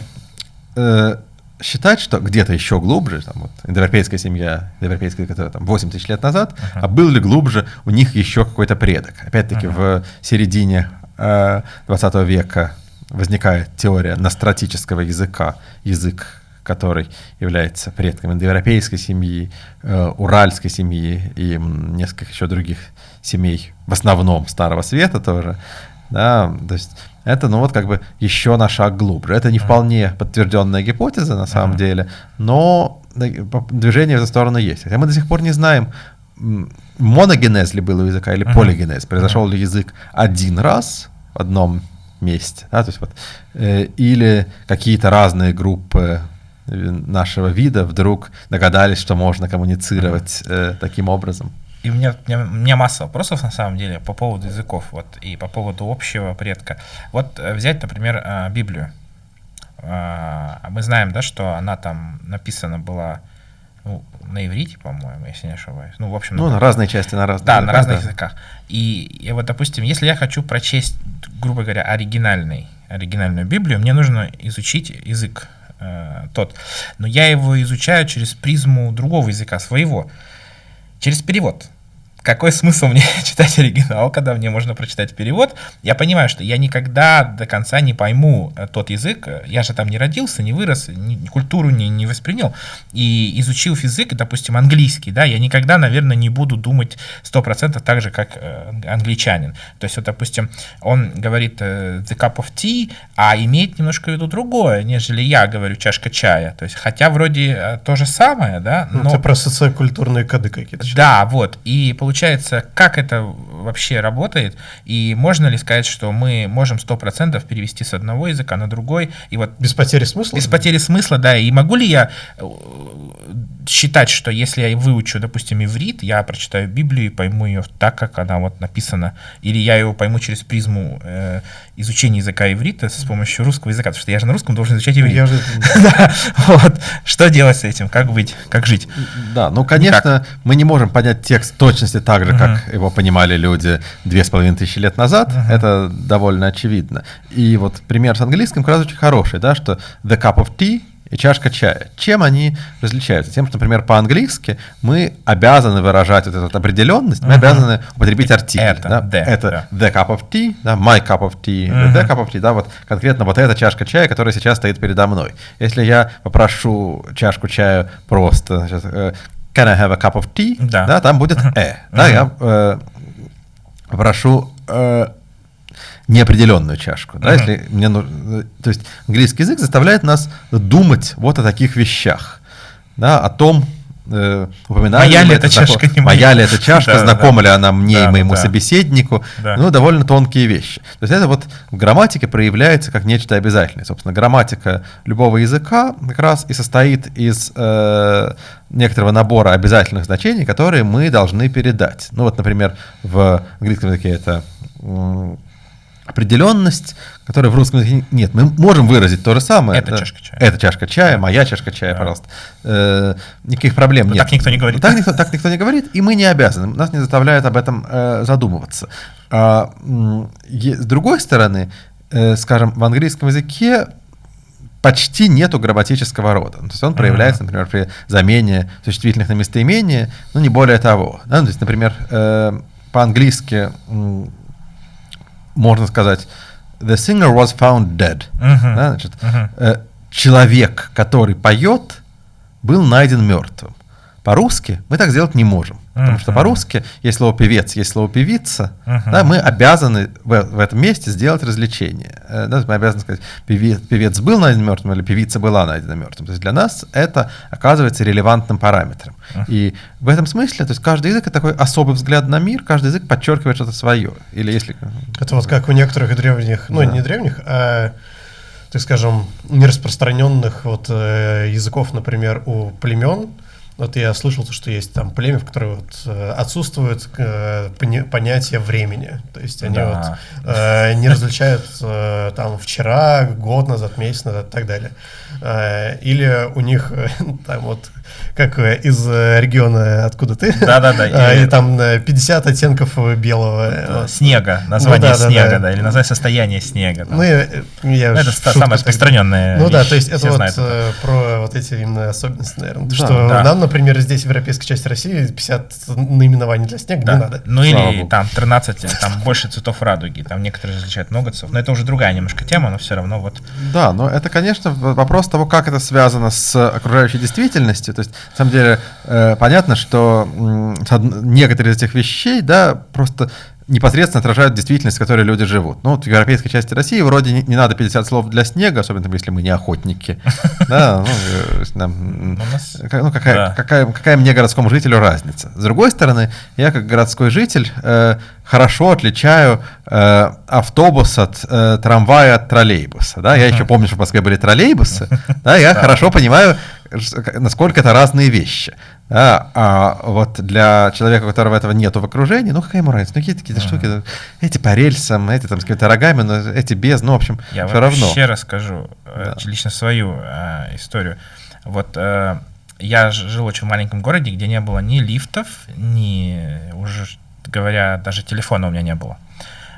э, считать, что где-то еще глубже, там, вот, индоевропейская семья, индоевропейская, которая там 8 тысяч лет назад, uh-huh. а был ли глубже у них еще какой-то предок? Опять-таки, uh-huh. в середине э, 20 века возникает теория настратического языка, язык, который является предком индоевропейской семьи, э, уральской семьи и несколько еще других семей, в основном Старого Света тоже. Да, то есть это, ну вот как бы еще на шаг глубже. Это не вполне подтвержденная гипотеза на самом деле, но движение в эту сторону есть. Хотя мы до сих пор не знаем, моногенез ли был у языка или полигенез. Произошел ли язык один раз в одном месте, да, то есть вот, э, или какие-то разные группы э, нашего вида вдруг догадались, что можно коммуницировать э, таким образом. И у меня, у меня, у меня масса вопросов на самом деле по поводу языков вот, и по поводу общего предка. Вот э, взять, например, э, Библию. А мы знаем, да, что она там написана была ну, на иврите, по-моему, если не ошибаюсь. Ну, в общем, ну, на разные части, на разных Да, языках, на разных да. языках. И, и вот, допустим, если я хочу прочесть, грубо говоря, оригинальный, оригинальную Библию, мне нужно изучить язык э, тот. Но я его изучаю через призму другого языка, своего, через перевод какой смысл мне читать оригинал, когда мне можно прочитать перевод? Я понимаю, что я никогда до конца не пойму э, тот язык. Я же там не родился, не вырос, ни, культуру не, не воспринял. И изучив язык, допустим, английский, да, я никогда, наверное, не буду думать 100% так же, как э, англичанин. То есть, вот, допустим, он говорит э, the cup of tea, а имеет немножко в виду другое, нежели я говорю чашка чая. То есть, хотя вроде то же самое, да, ну, но... Это про социокультурные коды какие-то. Да, вот. И получается получается, как это вообще работает, и можно ли сказать, что мы можем 100% перевести с одного языка на другой, и вот... Без потери смысла? Без потери смысла, да, и могу ли я э, считать, что если я выучу, допустим, иврит, я прочитаю Библию и пойму ее так, как она вот написана, или я ее пойму через призму э, изучения языка иврита с помощью русского языка, потому что я же на русском должен изучать иврит. Что делать с этим? Как быть? Как жить? Да, ну, конечно, мы не можем понять текст точности так же, как его понимали люди две с половиной тысячи лет назад. Это довольно очевидно. И вот пример с английским как раз очень хороший, да, что the cup of tea и чашка чая. Чем они различаются? Тем, что, например, по-английски мы обязаны выражать вот эту определенность, мы uh-huh. обязаны употребить артикль. Это, да? the, это да. the cup of tea, да, my cup of tea, uh-huh. the cup of tea, да, вот конкретно вот эта чашка чая, которая сейчас стоит передо мной. Если я попрошу чашку чая просто, сейчас, э, can I have a cup of tea, да, да там будет uh-huh. э, да, uh-huh. я э, попрошу э, неопределенную чашку. Да, uh-huh. если мне нужно, то есть английский язык заставляет нас думать вот о таких вещах, да, о том, э, упоминали моя ли эта чашка, не моя ли эта чашка, знакома ли она мне и моему собеседнику, ну, довольно тонкие вещи. То есть это вот в грамматике проявляется как нечто обязательное. Собственно, грамматика любого языка как раз и состоит из э, некоторого набора обязательных значений, которые мы должны передать. Ну вот, например, в английском языке это определенность, которой в русском языке нет. Мы можем выразить то же самое. Это да? чашка чая. Это чашка чая, моя чашка чая, да. пожалуйска. Э, никаких проблем Но нет. Так никто не говорит. так, никто, так никто не говорит, и мы не обязаны. Нас не заставляют об этом э, задумываться. А, е, с другой стороны, э, скажем, в английском языке почти нету грамматического рода. То есть он проявляется, например, при замене существительных на местоимение, ну не более того. Да? То есть, например, э, по-английски можно сказать, the singer was found dead. Uh-huh. Да, значит, uh-huh. э, человек, который поет, был найден мертвым. По-русски мы так сделать не можем. Потому uh-huh. что по-русски есть слово певец, есть слово певица. Uh-huh. Да, мы обязаны в, в этом месте сделать развлечение. Э, да, мы обязаны сказать, певец, певец был найден мертвым или певица была найдена мертвым. То есть для нас это оказывается релевантным параметром. Uh-huh. И в этом смысле, то есть каждый язык это такой особый взгляд на мир, каждый язык подчеркивает что-то свое. Или если... Это вот как у некоторых древних, ну да. не древних, а так скажем, нераспространенных вот э, языков, например, у племен, вот я слышал, что есть там племя, в котором вот, э, отсутствует э, понятие времени. То есть они да. вот э, не различают э, там вчера, год назад, месяц назад и так далее. Э, или у них э, там вот как э, из э, региона, откуда ты. Да-да-да. А, и там 50 оттенков белого. Снега, название ну, да, снега, да, да. или название состояния снега. Ну, я, я ну, это самое распространенное. Ну да, то есть это вот это. про вот эти именно особенности, наверное. Да, что да. нам, например, здесь в европейской части России 50 наименований для снега да. не надо. Ну или там 13, там больше цветов радуги, там некоторые различают много цветов, но это уже другая немножко тема, но все равно вот. Да, но это, конечно, вопрос того, как это связано с окружающей действительностью. То есть на самом деле, э, понятно, что некоторые из этих вещей, да, просто непосредственно отражают действительность, в которой люди живут. Ну, вот в европейской части России вроде не, не надо 50 слов для снега, особенно если мы не охотники. Да, ну, э, ну какая мне, городскому жителю, разница? С другой стороны, я как городской житель э, хорошо отличаю э, автобус от трамвая от троллейбуса. Да? Я еще помню, что в Москве были троллейбусы. Да, я хорошо понимаю, насколько это разные вещи. Да? А вот для человека, у которого этого нету в окружении, ну какая ему разница? Ну какие-то какие штуки, эти по рельсам, эти там с какими-то рогами, но эти без, ну в общем, Я все равно. Я вообще расскажу э, да. лично свою э, историю. Вот э, я жил очень в маленьком городе, где не было ни лифтов, ни, уже говоря, даже телефона у меня не было.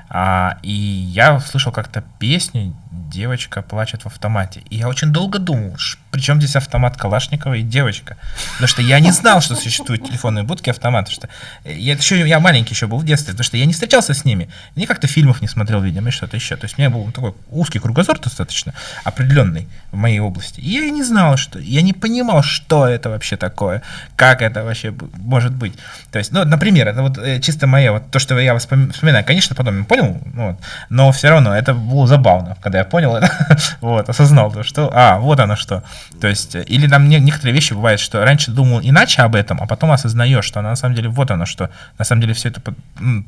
А, и я услышал как-то песню «Девочка плачет в автомате». И я очень долго думал, причем здесь автомат Калашникова и девочка. Потому что я не знал, что существуют телефонные будки автоматы. Что я, еще, я маленький еще был в детстве, потому что я не встречался с ними. Ни как-то фильмов не смотрел, видимо, и что-то еще. То есть у меня был такой узкий кругозор достаточно определенный в моей области. И я не знал, что... Я не понимал, что это вообще такое, как это вообще может быть. То есть, ну, например, это вот э, чисто мое, вот то, что я вспоминаю. Конечно, потом я понял, вот, но все равно это было забавно, когда я понял это, вот, осознал, то, что, а, вот оно что. То есть, э, или там не, некоторые вещи бывают, что раньше думал иначе об этом, а потом осознаешь, что на самом деле вот оно что. На самом деле все это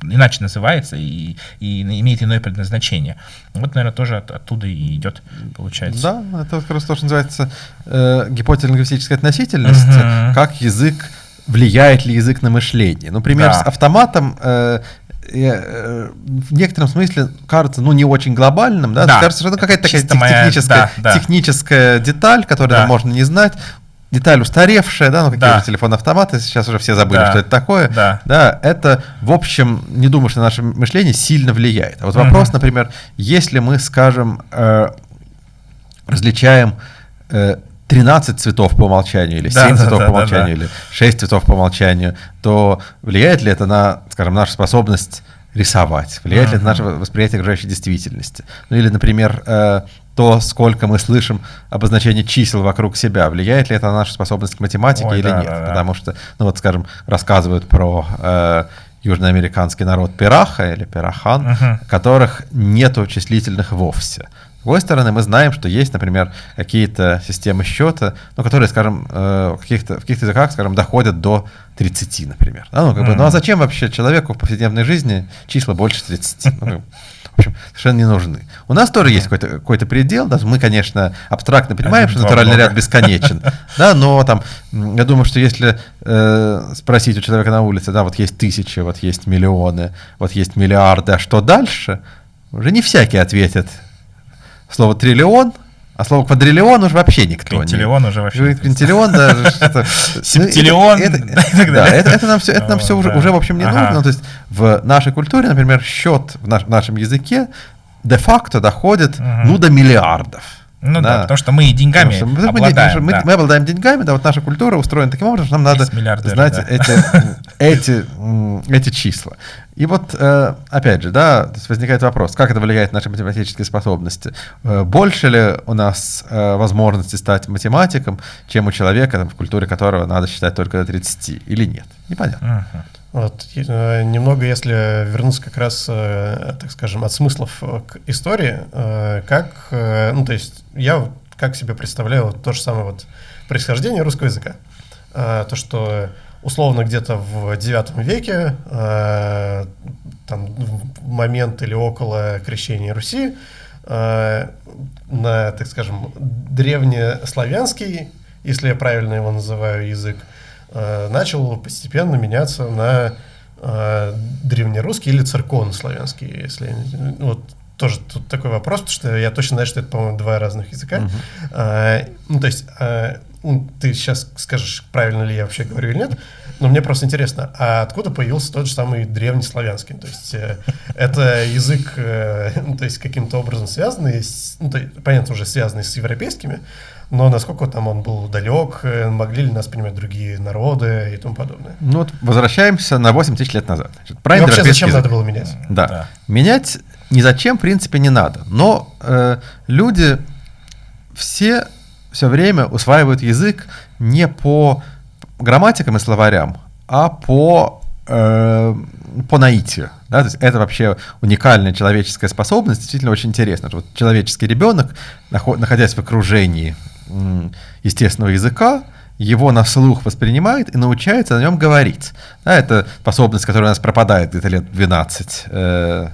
иначе называется и, и имеет иное предназначение. Вот, наверное, тоже от, оттуда и идет, получается. Да, это как раз то, что называется э, гипотеза лингвистической относительности, угу. как язык влияет ли язык на мышление. Например, да. с автоматом э, Э, в некотором смысле кажется, ну, не очень глобальным, да, да. кажется, что это какая-то такая техническая, моя, да, техническая деталь, которую да. можно не знать, деталь устаревшая, да, ну какие да. же телефон-автоматы, сейчас уже все забыли, да. что это такое, да. да, это, в общем, не думаю, что наше мышление сильно влияет. А вот вопрос, угу. например, если мы, скажем, э, различаем э, 13 цветов по умолчанию, или 7 да, цветов да, по умолчанию, да, да. или 6 цветов по умолчанию, то влияет ли это на, скажем, нашу способность рисовать? Влияет uh-huh. ли это на наше восприятие окружающей действительности? Ну или, например, э, то, сколько мы слышим обозначение чисел вокруг себя, влияет ли это на нашу способность к математике Ой, или да, нет? Да, да. Потому что, ну вот, скажем, рассказывают про э, южноамериканский народ Пираха или Пирахан, uh-huh. которых нету числительных вовсе другой стороны, мы знаем, что есть, например, какие-то системы счета, ну, которые, скажем, э, в каких-то, в каких-то языках, скажем, доходят до 30, например. Да, ну, как mm-hmm. бы, ну, а зачем вообще человеку в повседневной жизни числа больше 30? Ну, в общем, совершенно не нужны. У нас тоже есть какой-то, какой-то предел, да, мы, конечно, абстрактно понимаем, что натуральный ряд бесконечен, да, но там, я думаю, что если э, спросить у человека на улице, да, вот есть тысячи, вот есть миллионы, вот есть миллиарды, а что дальше, уже не всякий ответит слово триллион, а слово квадриллион уже вообще никто. Квинтиллион уже вообще. Квинтиллион, да. Септиллион. Да, это нам все, это нам все уже, в общем не нужно. Ну, то есть в нашей культуре, например, счет в нашем языке де-факто доходит, ну, до миллиардов. Ну да, да потому что мы деньгами что мы, обладаем. Мы, да. мы обладаем деньгами, да, вот наша культура устроена таким образом, что нам надо знать да. эти, эти, эти числа. И вот, э, опять же, да, возникает вопрос, как это влияет на наши математические способности? Э, больше ли у нас э, возможности стать математиком, чем у человека, в культуре которого надо считать только до 30, или нет? Непонятно. Uh-huh. Вот, немного, если вернуться как раз, так скажем, от смыслов к истории, как, ну, то есть я как себе представляю то же самое вот происхождение русского языка. То, что условно где-то в IX веке, там, в момент или около крещения Руси, на, так скажем, древнеславянский, если я правильно его называю, язык, Э, начал постепенно меняться на э, древнерусский или церковнославянский, если вот тоже тут такой вопрос, потому что я точно знаю, что это, по-моему, два разных языка. Uh-huh. А, ну, то есть, а, ну, ты сейчас скажешь, правильно ли я вообще говорю или нет, но мне просто интересно, а откуда появился тот же самый древнеславянский? То есть, э, это язык, э, ну, то есть, каким-то образом связанный, с, ну, то, понятно, уже связанный с европейскими, но насколько там он был далек, э, могли ли нас понимать другие народы и тому подобное. Ну вот возвращаемся на 8 тысяч лет назад. Значит, про вообще зачем язык. надо было менять? Да. да. Менять ни зачем, в принципе, не надо. Но э, люди все все время усваивают язык не по грамматикам и словарям, а по, э, по наитию. Да? То есть это вообще уникальная человеческая способность, действительно очень интересно. Вот человеческий ребенок, находясь в окружении естественного языка, его на слух воспринимает и научается на нем говорить. Да, это способность, которая у нас пропадает где-то лет 12. Э,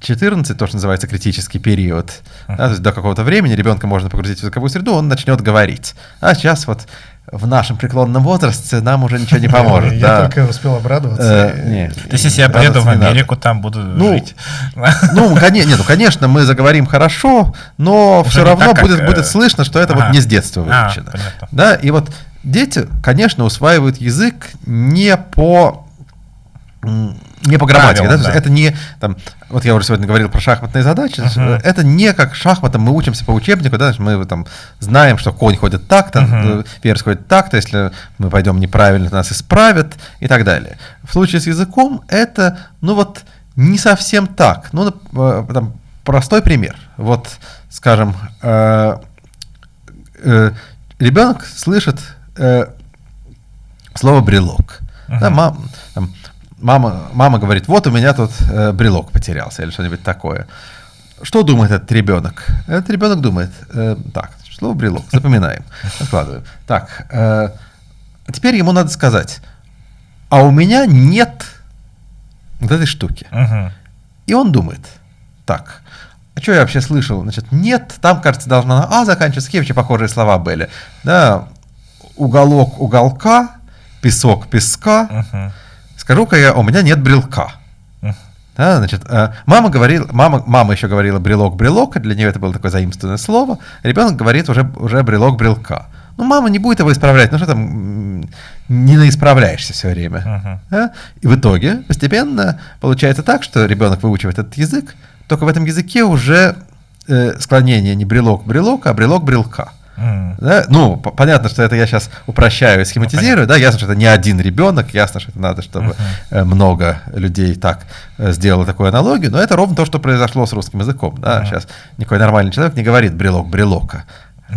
14, то, что называется критический период, да, то есть до какого-то времени ребенка можно погрузить в языковую среду, он начнет говорить. А сейчас вот в нашем преклонном возрасте нам уже ничего не поможет. Я только успел обрадоваться. Э, То есть, если я приеду в. Америку, там буду Ну, жить. Ну, ну, конечно, мы заговорим хорошо, но все равно будет, э, будет слышно, что это вот не с детства А, выучено. да, и вот дети, конечно, усваивают язык не по не по грамматике, да, Правилам, есть да. это не, там, вот я уже сегодня говорил про шахматные задачи, Мгм. это не как шахматам мы учимся по учебнику, да, мы там знаем, что конь ходит так-то, э, ферзь ходит так-то, если мы пойдем неправильно, нас исправят и так далее. В случае с языком это, ну вот, не совсем так. Ну, э, там, простой пример. Вот, скажем, э, э, ребенок слышит э, слово брелок. Да, Мгм. мам- там, мама, мама говорит, вот у меня тут э, брелок потерялся или что-нибудь такое. Что думает этот ребенок? Этот ребенок думает, э, так, слово брелок, запоминаем, откладываем. Так, э, теперь ему надо сказать, а у меня нет вот этой штуки. Мгм. И он думает, так, а что я вообще слышал? Значит, нет, там, кажется, должно на А заканчиваться, какие вообще похожие слова были. Да, уголок уголка, песок песка. Мгм. Скажу-ка я, у меня нет брелка. Да, значит, э, мама говорила, мама, мама еще говорила брелок брелок, для нее это было такое заимствованное слово. Ребенок говорит уже, уже брелок брелка. Ну, мама не будет его исправлять, ну что там, не наисправляешься все время. Мгм. Да? И в итоге постепенно получается так, что ребенок выучивает этот язык, только в этом языке уже э, склонение не брелок брелок, а брелок брелка. М. Да? Ну, понятно, что это я сейчас упрощаю и схематизирую, да, ясно, что это не один ребенок, ясно, что это надо, чтобы э, много людей так э, сделало такую аналогию, но это ровно то, что произошло с русским языком, да, Мгм. сейчас никакой нормальный человек не говорит брелок брелока.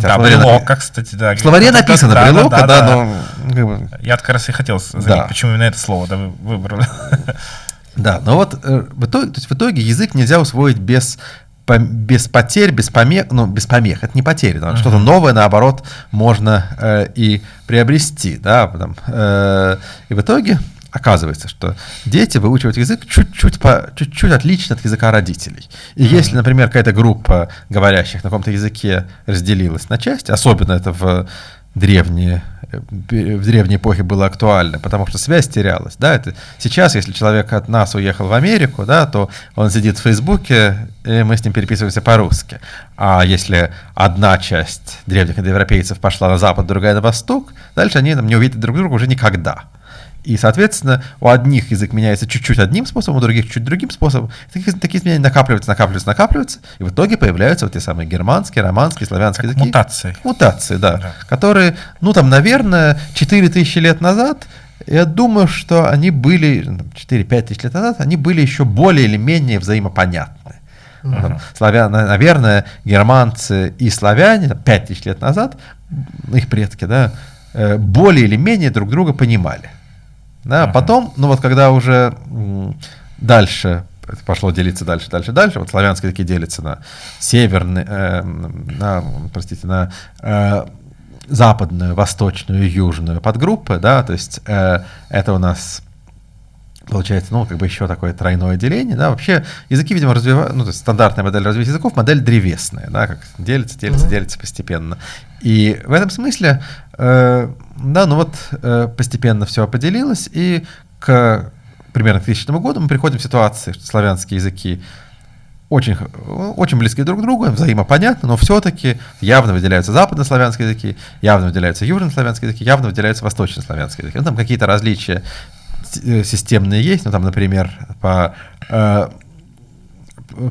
Да, словаре брелока, кстати, да. В словаре Да, написано да, брелока, да, да, да. но бы, Я как раз и хотел заметить, Да. почему именно это слово да, вы выбрали. Да, но вот э, в, итоге, то есть в итоге язык нельзя усвоить без, без потерь, без помех, ну, без помех, это не потери, да, что-то новое, наоборот, можно э, и приобрести, да, потом, э, и в итоге оказывается, что дети выучивают язык чуть-чуть, по, чуть-чуть отлично от языка родителей. И если, например, какая-то группа говорящих на каком-то языке разделилась на части, особенно это в древние в древней эпохе было актуально, потому что связь терялась, да, это сейчас, если человек от нас уехал в Америку, да, то он сидит в Фейсбуке, и мы с ним переписываемся по-русски, а если одна часть древних индоевропейцев пошла на запад, другая на восток, дальше они там не увидят друг друга уже никогда. И, соответственно, у одних язык меняется чуть-чуть одним способом, у других чуть другим способом. Такие, такие изменения накапливаются, накапливаются, накапливаются, и в итоге появляются вот те самые германские, романские, славянские Как языки. мутации. Мутации, да, Да. Которые, ну там, наверное, 4000 лет назад, я думаю, что они были, ну, 4-5 тысяч лет назад, они были еще более или менее взаимопонятны. Ну, там, славя- на- наверное, германцы и славяне там, 5 тысяч лет назад, их предки, да, э, более или менее друг друга понимали. Да, Мгм. Потом, ну вот когда уже дальше пошло делиться дальше, дальше, дальше, вот славянские языки делятся на северный, э, на, простите, на э, западную, восточную, южную подгруппы, да, то есть э, это у нас получается, ну, как бы еще такое тройное деление, да, вообще языки, видимо, развивают, ну, то есть стандартная модель развития языков, модель древесная, да, как делится, делится, Мгм. делится постепенно. И в этом смысле, э, да, ну вот э, постепенно все поделилось, и к примерно к 2000 году мы приходим в ситуации, что славянские языки очень, очень близки друг к другу, взаимопонятны, но все-таки явно выделяются западнославянские языки, явно выделяются южнославянские языки, явно выделяются восточнославянские языки. Ну, там какие-то различия системные есть, ну, там, например, по, э,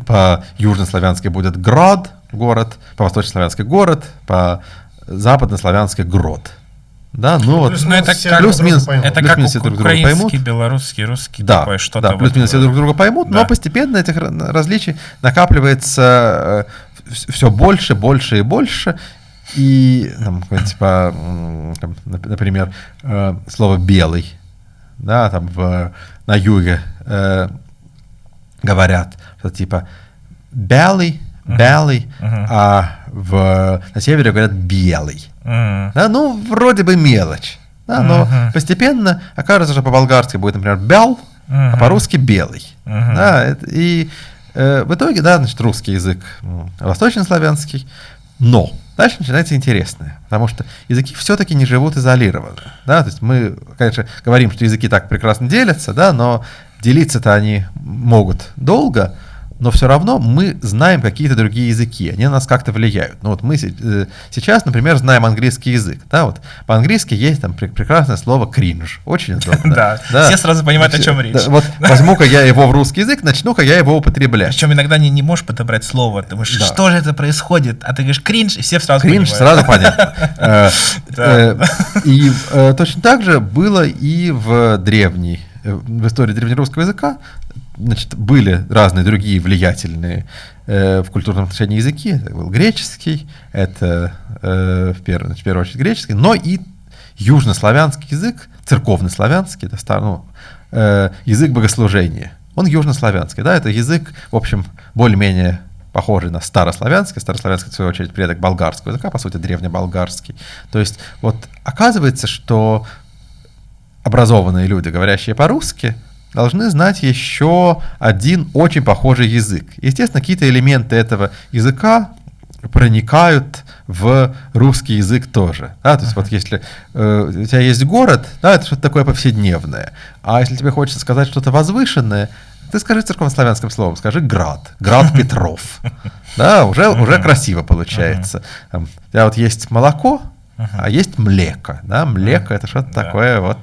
по южнославянски будет град, город, по восточнославянски город, по западнославянски грод. Да, ну вот. Плюс-минус Ну, это все как- плюс-минус. Это как Плюс-минус все друг друга украинский, поймут. белорусский, русский, Да, такое что-то. да, плюс-минус все вот, друг друга поймут, но да. постепенно этих ра- различий накапливается все больше, больше и больше. И, там, типа, например, э, слово белый, да, там в, на юге э, говорят, что типа белый, белый, Мгм. а в, на севере говорят белый. М. Да, ну, вроде бы мелочь. Да, но Мгм. постепенно окажется, что по-болгарски будет, например, бял, а Мгм. по-русски белый. Мгм. Да, и э, в итоге, да, значит, русский язык восточнославянский, но дальше начинается интересное, потому что языки все-таки не живут изолированно. Да? То есть мы, конечно, говорим, что языки так прекрасно делятся, да, но делиться-то они могут долго, но все равно мы знаем какие-то другие языки, они на нас как-то влияют. Ну вот мы э, сейчас, например, знаем английский язык, да, вот по-английски есть там пр- прекрасное слово кринж, очень удобно. Да, все сразу понимают, о чем речь. Да, вот возьму-ка я его в русский язык, начну-ка я его употреблять. Причем иногда не, не можешь подобрать слово, ты думаешь, Да. что же это происходит, а ты говоришь кринж, и все сразу Кринж понимают. сразу понятно. Э, э, И точно так же было и в древней, в истории древнерусского языка. Значит, были разные другие влиятельные э, в культурном отношении языки. Это был греческий, это э, в первую, в первую очередь греческий, но и южнославянский язык, церковный славянский, это стар- ну, э, язык богослужения. Он южнославянский, да, это язык, в общем, более-менее похожий на старославянский. Старославянский, в свою очередь, предок болгарского языка, по сути, древнеболгарский. То есть, вот оказывается, что образованные люди, говорящие по-русски, должны знать еще один очень похожий язык. Естественно, какие-то элементы этого языка проникают в русский язык тоже. Да? То есть вот если э, у тебя есть город, да, это что-то такое повседневное. А если тебе хочется сказать что-то возвышенное, ты скажи церковнославянским словом, скажи град, град Петров. Да, уже, уже красиво получается. Там, У тебя вот есть молоко, а есть млеко. Да, млеко это что-то такое вот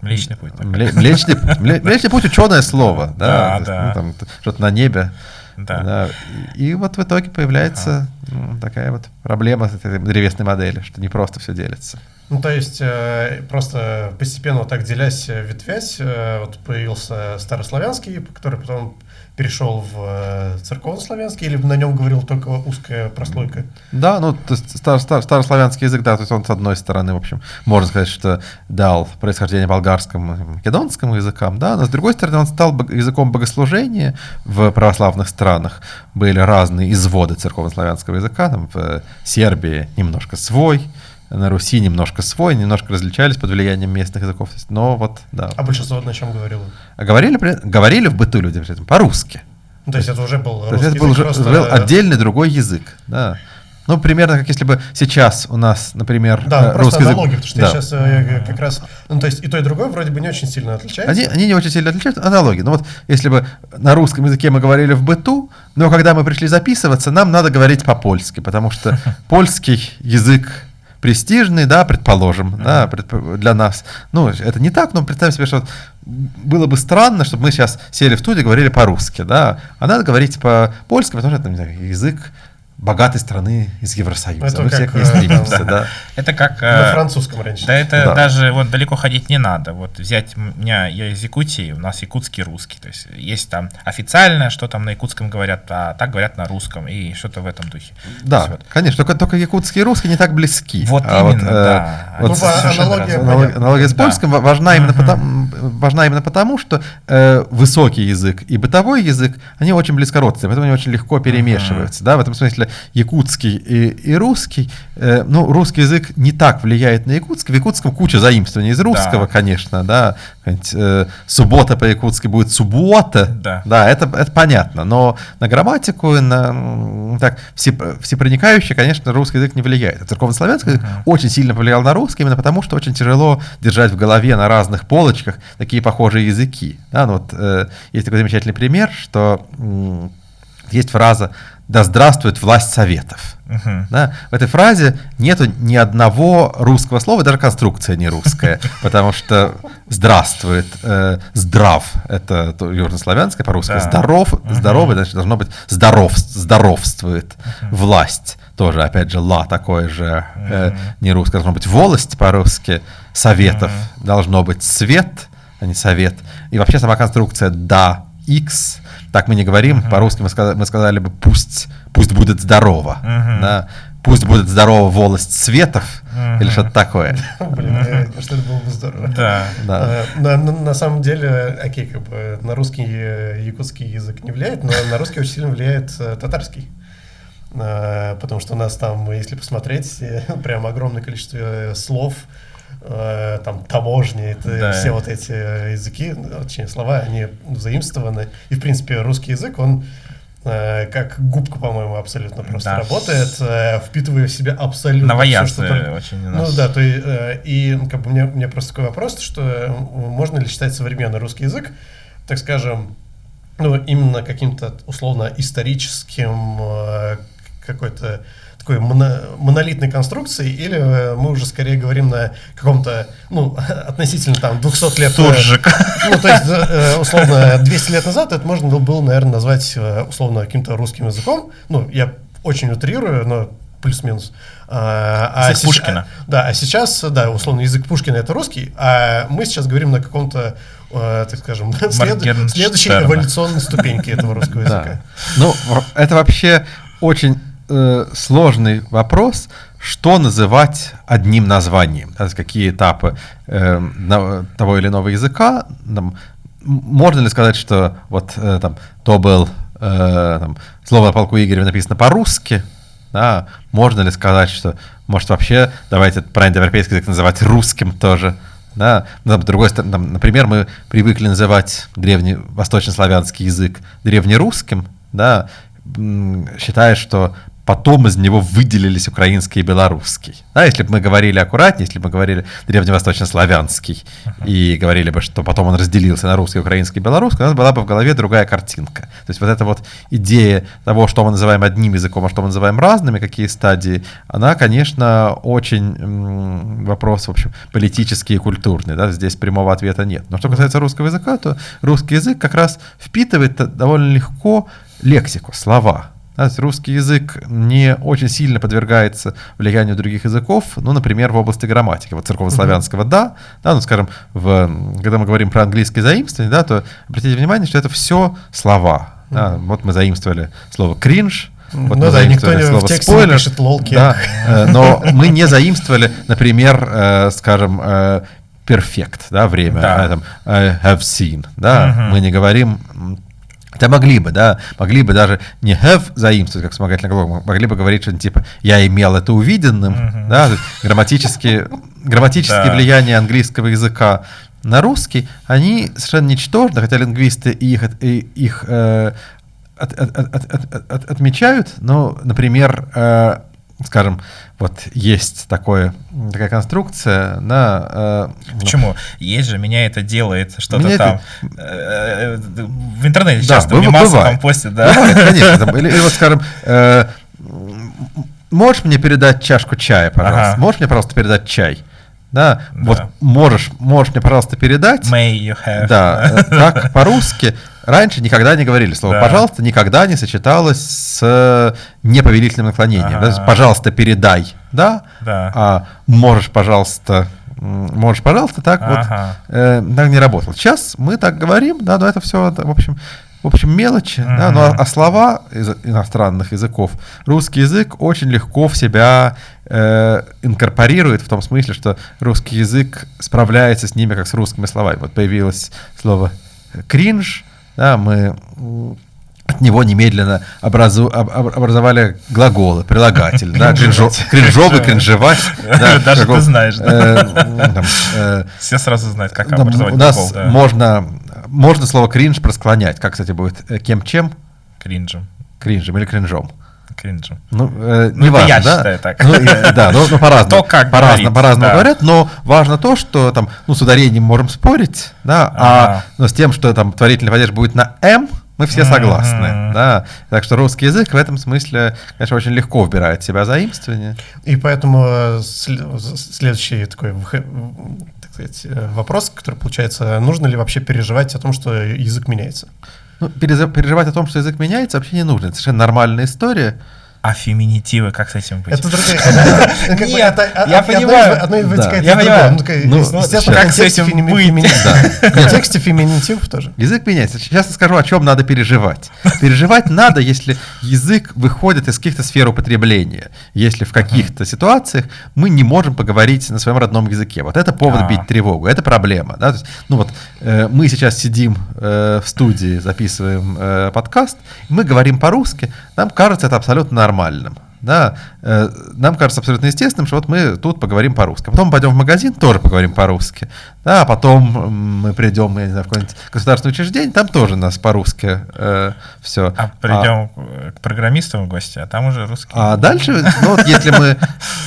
Млечный путь. Мле- Млечный, мле- млечный путь ученое слово, да, Да, есть, да. ну, там, что-то на небе. Да. да. И, и вот в итоге появляется ну, такая вот проблема с этой древесной модели, что не просто все делится. Ну, то есть, э, просто постепенно вот так делясь, э, ветвясь, э, вот появился старославянский, который потом перешел в э, церковнославянский, или на нем говорил только узкая прослойка? Да, ну, то есть стар- стар- старославянский язык, да, то есть он с одной стороны, в общем, можно сказать, что дал происхождение болгарскому и македонскому языкам, да, но с другой стороны он стал языком богослужения в православных странах. Были разные изводы церковнославянского языка, там в Сербии немножко свой, на Руси немножко свой, немножко различались под влиянием местных языков, но вот, да. А большинство на чем говорило? А говорили, говорили в быту люди при этом по-русски. Ну, то есть, это уже был То есть это был язык, уже просто- был отдельный другой язык, да. Ну, примерно как если бы сейчас у нас, например, Да, ну, русский язык- аналогия, потому что да. я сейчас э, как раз... Ну, то есть, и то, и другое вроде бы не очень сильно отличается. Они, они не очень сильно отличаются, аналогии. Но вот если бы на русском языке мы говорили в быту, но когда мы пришли записываться, нам надо говорить по-польски, потому что польский язык престижный, да, предположим, да, предп- для нас. Ну, это не так, но представим себе, что было бы странно, чтобы мы сейчас сели в студию и говорили по-русски, да, а надо говорить по-польски, потому что это не знаю, язык богатой страны из Евросоюза. Это мы все как, к ней э, стремимся, да. Это как... На э, французском раньше. Да это Да. даже вот далеко ходить не надо. Вот взять меня, я из Якутии, у нас якутский русский. То есть есть там официальное, что там на якутском говорят, а так говорят на русском. И что-то в этом духе. Да, есть вот. конечно, только, только якутский и русский не так близки. Вот А именно, э, да. вот Ну, с- понятно. Аналогия с Да. польским ва- важна именно, потому, важна именно потому, что э, высокий язык и бытовой язык, они очень близко родственны, поэтому они очень легко перемешиваются. Да? В этом смысле якутский и, и русский, э, ну, русский язык не так влияет на якутский. В якутском куча заимствований из русского, Да. конечно, да. Э, суббота по-якутски будет суббота. Да. Да, это, это понятно. Но на грамматику, на так, все, всепроникающий, конечно, русский язык не влияет. Церковнославянский язык очень сильно повлиял на русский, именно потому что очень тяжело держать в голове на разных полочках такие похожие языки. Да, ну вот, э, есть такой замечательный пример, что есть фраза «Да здравствует власть советов». Мгм. Да? В этой фразе нету ни одного русского слова, даже конструкция не русская, потому что здравствует, э, здрав, это то- южнославянское по-русски, Да. здоров, здоровый, значит, должно быть здоров, здоровствует, власть, тоже, опять же, ла такое же, э, не русское, должно быть волость по-русски, советов, должно быть свет, а не совет, и вообще сама конструкция да, x, так мы не говорим, по-русски мы сказали, мы сказали бы пусть, пусть будет здорово, Мгм. да, пусть будет здорова волость светов, или Мгм. что-то такое. Блин, что это было бы здорово. Да. На, на- на самом деле, окей, как бы на русский э, якутский язык не влияет, но на русский очень сильно влияет э, татарский. Э, Потому что у нас там, если посмотреть, прям огромное количество э, слов э, там таможни, это Да. все вот эти языки, ну, точнее слова, они заимствованы. И в принципе русский язык, он как губка, по-моему, абсолютно просто Да. работает, впитывая в себя абсолютно Новоянцы всё, что только- очень ну нас. да, то и, и как бы у меня, у меня просто такой вопрос, что можно ли считать современный русский язык, так скажем, ну именно каким-то условно историческим какой-то такой моно- монолитной конструкцией, или э, мы уже скорее говорим на каком-то, ну, относительно там 200 лет... э, Суржик. ну, то есть, э, условно, 200 лет назад это можно было- наверное, назвать, условно, каким-то русским языком. Ну, я очень утрирую, но плюс-минус. А, а Язык сеч- Пушкина. Да, а сейчас, да, условно, язык Пушкина это русский, а мы сейчас говорим на каком-то, э, так скажем, след- следующей эволюционной ступеньке этого русского Да. языка. Ну, это вообще очень э, сложный вопрос, что называть одним названием, да, какие этапы э, того или иного языка. Там, можно ли сказать, что вот э, там то был э, там, слово о полку Игореве написано по-русски, да? можно ли сказать, что может вообще давайте этот правильный европейский язык называть русским тоже, да, там, с другой стороны, там, например, мы привыкли называть древний восточнославянский язык древнерусским, да, считая, что потом из него выделились украинский и белорусский. Да, если бы мы говорили аккуратнее, если бы мы говорили древневосточнославянский и говорили бы, что потом он разделился на русский, украинский и белорусский, у нас была бы в голове другая картинка. То есть вот эта вот идея того, что мы называем одним языком, а что мы называем разными, какие стадии, она, конечно, очень м, вопрос, в общем, политический и культурный. Да? Здесь прямого ответа нет. Но что касается русского языка, то русский язык как раз впитывает довольно легко лексику, слова. Русский язык не очень сильно подвергается влиянию других языков, ну, например, в области грамматики. Вот церковнославянского да, да, ну, скажем, в, когда мы говорим про английское заимствование, да, то обратите внимание, что это все слова. Да. Вот мы заимствовали слово кринж, вот Ну мы да, никто не- в слово тексте не спойлер. пишет лолки. Да, э, но мы не заимствовали, например, э, скажем, э, перфект, да, время, Да. а, там, э, have seen, да, Мгм. мы не говорим, да могли бы, да, могли бы даже не have заимствовать как вспомогательный глагол, могли бы говорить что-нибудь типа «я имел это увиденным», Мгм. да, грамматические, грамматические Да. влияния английского языка на русский, они совершенно ничтожны, хотя лингвисты их, их э, от- от- от- от- от- отмечают, но, например, э, скажем, вот есть такое, такая конструкция на... э, ну, Почему? Есть же, меня это делает, что-то там. это- э, э, В интернете Да, часто бывает. там постят, да. Бывает, конечно. там, или, или вот, скажем, э, можешь мне передать чашку чая, пожалуйста? Ага. Можешь мне, пожалуйста, передать чай? Да, Да. вот можешь, можешь мне, пожалуйста, передать? May you have. Да, э, так по-русски раньше никогда не говорили. Слово Да. «пожалуйста» никогда не сочеталось с э, неповелительным наклонением. Ага. Да, пожалуйста, передай, да? Да. А можешь, пожалуйста, можешь, пожалуйста, так вот Ага. э, так не работало. Сейчас мы так говорим, да, но это все, в общем, в общем, мелочи, да, но Мгм. а слова из иностранных языков русский язык очень легко в себя э, инкорпорирует в том смысле, что русский язык справляется с ними как с русскими словами. Вот появилось слово кринж, да, мы от него немедленно образу, об- об- образовали глаголы, прилагатель, да, кринжо- кринжовый, кринжевать. да, Даже ты знаешь, Все сразу знают, как образовать у нас можно, можно слово кринж просклонять. Как, кстати, будет? Э, Кем-чем? Кринжем. Кринжем или кринжом? Кринжем. Ну, э, Ну, не это важно, я да? считаю так. Ну, и- да, ну, ну, по-разному. Кто как по-разному, говорит, по-разному да. говорят, но важно то, что там, ну, с ударением можем спорить, да, а Ага. но с тем, что там творительный падеж будет на «м», мы все согласны, да. Так что русский язык в этом смысле, конечно, очень легко вбирает в себя заимствование. И поэтому э, следующий такой так сказать, э, вопрос, который получается, нужно ли вообще переживать о том, что язык меняется? Ну, переживать о том, что язык меняется, вообще не нужно. Это совершенно нормальная история. А феминитивы, как с этим быть? Это другая... Нет, это- я понимаю. Одно вытекает Я понимаю. Ну, Ну, естественно, Как с контексте этим быть? В контексте феминитивов тоже. Язык меняется. Сейчас я скажу, о чем надо переживать. Переживать надо, если язык выходит из каких-то сфер употребления. Если в каких-то ситуациях мы не можем поговорить на своем родном языке. Вот это повод А. бить тревогу, это проблема. ну вот э, мы сейчас сидим э, в студии, записываем э, подкаст, мы говорим по-русски, нам кажется это абсолютно нормальным. да, э, нам кажется абсолютно естественным, что вот мы тут поговорим по-русски. А потом пойдем в магазин, тоже поговорим по-русски. Да, а потом мы придем, я не знаю, в какое-нибудь государственное учреждение, там тоже нас по-русски э, все. А придем а, к программистам в гости, а там уже русский. А дальше, ну вот если мы,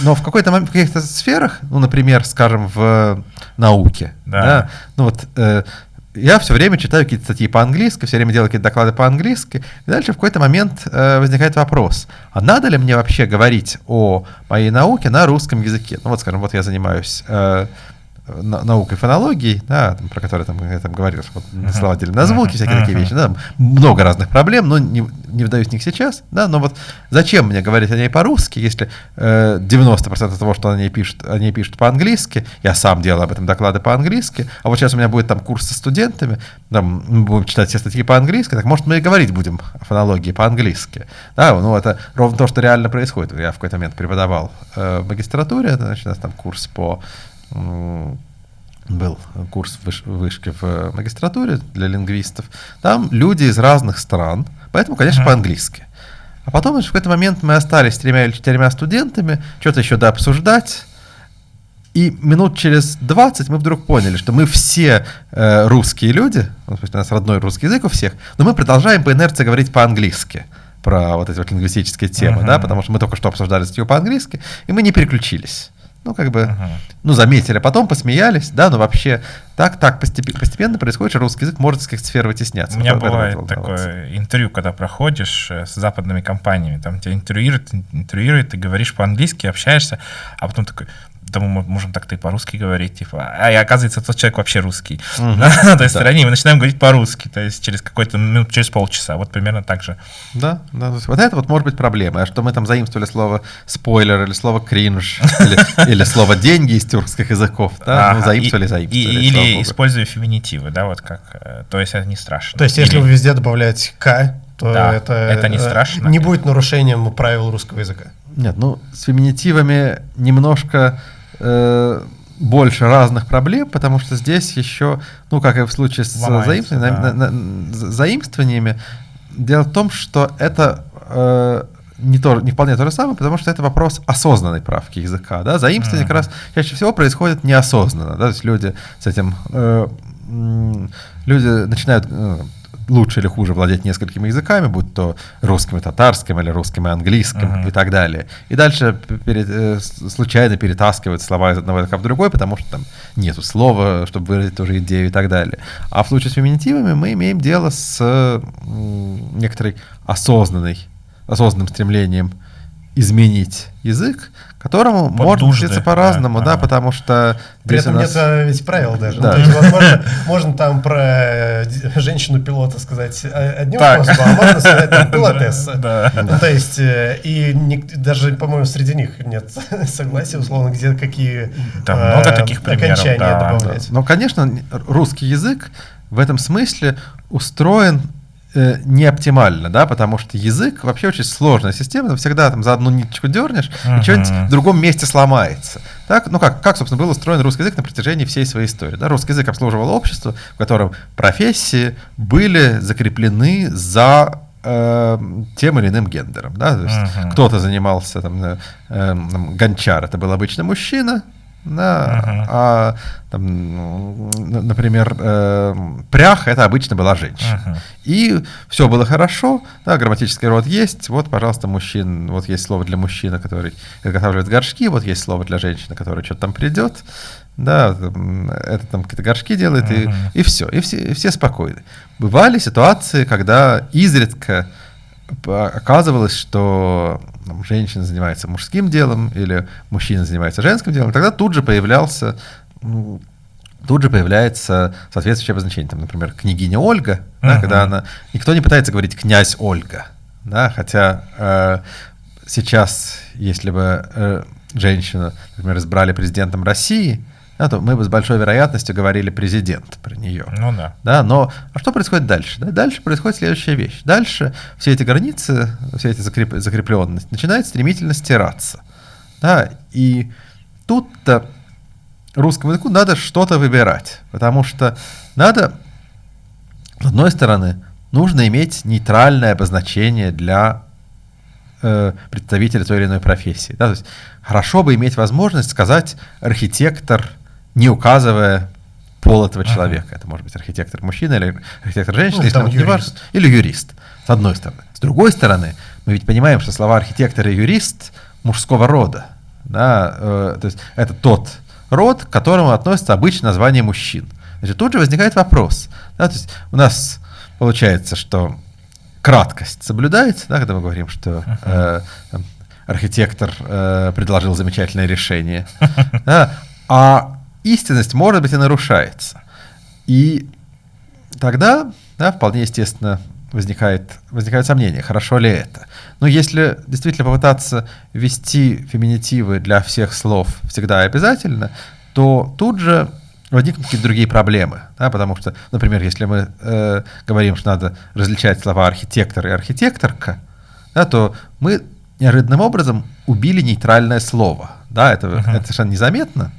но в какой-то момент, в каких-то сферах, ну, например, скажем, в науке, да, да ну вот э, я все время читаю какие-то статьи по-английски, все время делаю какие-то доклады по-английски, и дальше в какой-то момент э, возникает вопрос, а надо ли мне вообще говорить о моей науке на русском языке? Ну вот, скажем, вот я занимаюсь э, наукой фонологии, да, там, про которую там, я там говорил, вот, uh-huh. слова на звуки, всякие uh-huh. такие вещи, да, много разных проблем, но не, не вдаюсь в них сейчас, да, но вот зачем мне говорить о ней по-русски, если э, 90% того, что о ней пишут, о ней пишут по-английски, я сам делал об этом доклады по-английски, а вот сейчас у меня будет там курс со студентами, там мы будем читать все статьи по-английски, так может мы и говорить будем о фонологии по-английски, да, ну это ровно то, что реально происходит, я в какой-то момент преподавал э, в магистратуре, значит, у нас там курс по был курс выш, вышки в магистратуре для лингвистов. Там люди из разных стран, поэтому, конечно, uh-huh. по-английски. А потом в какой-то момент мы остались с тремя или четырьмя студентами, что-то еще дообсуждать. И минут через 20 мы вдруг поняли, что мы все э, русские люди, ну, у нас родной русский язык у всех, но мы продолжаем по инерции говорить по-английски про вот эти вот лингвистические темы, uh-huh. да, потому что мы только что обсуждали статью по-английски, и мы не переключились. Ну, как бы, uh-huh. ну, заметили, а потом посмеялись, да, но вообще так, так постепенно, постепенно происходит, что русский язык может из каких-то сфер вытесняться. У меня бывает такое интервью, когда проходишь э, с западными компаниями, там тебя интервьюируют, интервьюируют, ты говоришь по-английски, общаешься, а потом такой, да мы можем так-то и по-русски говорить, типа, а и оказывается, тот человек вообще русский. Угу. на той стороне, мы начинаем говорить по-русски, то есть через какой-то минут, через полчаса, вот примерно так же. Да, да, вот это вот может быть проблема, а что мы там заимствовали слово спойлер или слово кринж, или, или слово деньги из тюркских языков, да, ну, заимствовали, заимствовали. Или используя феминитивы, да, вот как, э, то есть это не страшно. То есть если вы везде добавляете «к», то да, это, это не э, страшно. Не будет нарушением правил русского языка. Нет, ну с феминитивами немножко э, больше разных проблем, потому что здесь еще, ну, как и в случае с заимствованиями, да. на, на, заимствованиями, дело в том, что это э, не, то, не вполне то же самое, потому что это вопрос осознанной правки языка. Да? Заимствование mm-hmm. как раз чаще всего происходит неосознанно. Да? То есть люди с этим... Э, люди начинают... Э, лучше или хуже владеть несколькими языками, будь то русским и татарским, или русским и английским uh-huh. и так далее. И дальше перед, э, случайно перетаскивают слова из одного языка в другой, потому что там нету слова, чтобы выразить ту же идею и так далее. А в случае с феминитивами мы имеем дело с э, некоторой осознанной, осознанным стремлением изменить язык, которому Под можно учиться по-разному, да, да, ага. потому что... При этом нас... нет э, ведь правил даже. Да. Ну, то есть, возможно, можно там про э, женщину-пилота сказать одним так. способом, а можно сказать там пилотесса. Да. Ну, то есть, э, и не, даже, по-моему, среди них нет согласия, условно, где какие там а, много таких примеров, окончания да, добавлять. Да. Но, конечно, русский язык в этом смысле устроен э, не оптимально, да, потому что язык вообще очень сложная система, ты всегда там за одну ниточку дернешь, uh-huh. и что-нибудь в другом месте сломается. Так, ну как, как, собственно, был устроен русский язык на протяжении всей своей истории. Да? Русский язык обслуживал общество, в котором профессии были закреплены за э, тем или иным гендером. Да? То есть uh-huh. кто-то занимался, там, э, э, гончар, это был обычно мужчина, да, uh-huh. а, там, например, э, прях это обычно была женщина. Uh-huh. И все было хорошо, да, грамматический род есть, вот, пожалуйста, мужчин, вот есть слово для мужчины, который изготавливает горшки, вот есть слово для женщины, которая что-то там придет, да, это там какие-то горшки делает, uh-huh. и, и все, и все, и все спокойны. Бывали ситуации, когда изредка оказывалось, что там, женщина занимается мужским делом или мужчина занимается женским делом, тогда тут же появлялся ну, тут же появляется соответствующее обозначение. Там, например, княгиня Ольга, uh-huh. да, когда она... Никто не пытается говорить князь Ольга, да, хотя э, сейчас, если бы э, женщину, например, избрали президентом России, да, то мы бы с большой вероятностью говорили президент про нее. Ну да. Да, но а что происходит дальше? Да, дальше происходит следующая вещь. Дальше все эти границы, все эти закреп, закрепленности начинают стремительно стираться. Да, и тут-то русскому языку надо что-то выбирать, потому что надо, с одной стороны, нужно иметь нейтральное обозначение для э, представителя той или иной профессии. Да? То есть хорошо бы иметь возможность сказать архитектор, не указывая пол этого человека. Uh-huh. Это может быть архитектор мужчина или архитектор женщина, ну, если юрист. Важно, или юрист, с одной стороны. С другой стороны, мы ведь понимаем, что слова архитектор и юрист мужского рода. Да? Э, то есть это тот род, к которому относится обычно название мужчин. Значит, тут же возникает вопрос. Да? То есть у нас получается, что краткость соблюдается, да, когда мы говорим, что э, архитектор э, предложил замечательное решение, да, а истинность, может быть, и нарушается. И тогда, да, вполне естественно, возникает, возникает сомнение, хорошо ли это. Но если действительно попытаться ввести феминитивы для всех слов всегда и обязательно, то тут же возникнут какие-то другие проблемы. Да, потому что, например, если мы э, говорим, что надо различать слова архитектор и архитекторка, да, то мы неожиданным образом убили нейтральное слово. Да, это, uh-huh. это совершенно незаметно,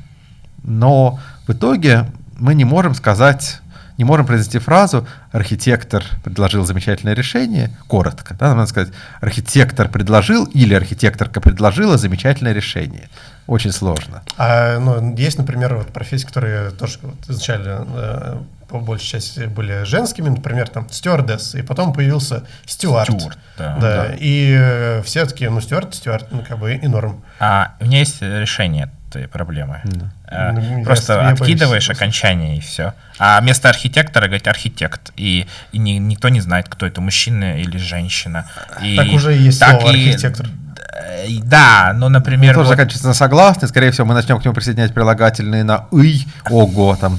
но в итоге мы не можем сказать, не можем произнести фразу «архитектор предложил замечательное решение» коротко. Да, надо сказать «архитектор предложил» или «архитекторка предложила замечательное решение». Очень сложно. А, ну, есть, например, вот профессии, которые тоже вот, изначально э, по большей части были женскими, например, там стюардесс, и потом появился стюард. Стюард, да. да. да. И э, все таки ну, стюард, стюард, ну, как бы и норм. А у меня есть решение этой проблемы. Да. А, ну, Просто я, откидываешь я окончание и все. А вместо архитектора говорить архитект. И, и ни, никто не знает, кто это, мужчина или женщина. И так уже есть так слово и, архитектор. Да, но, например... Он тоже вот... заканчивается на согласный, скорее всего, мы начнем к нему присоединять прилагательные на «ый», «ого», там,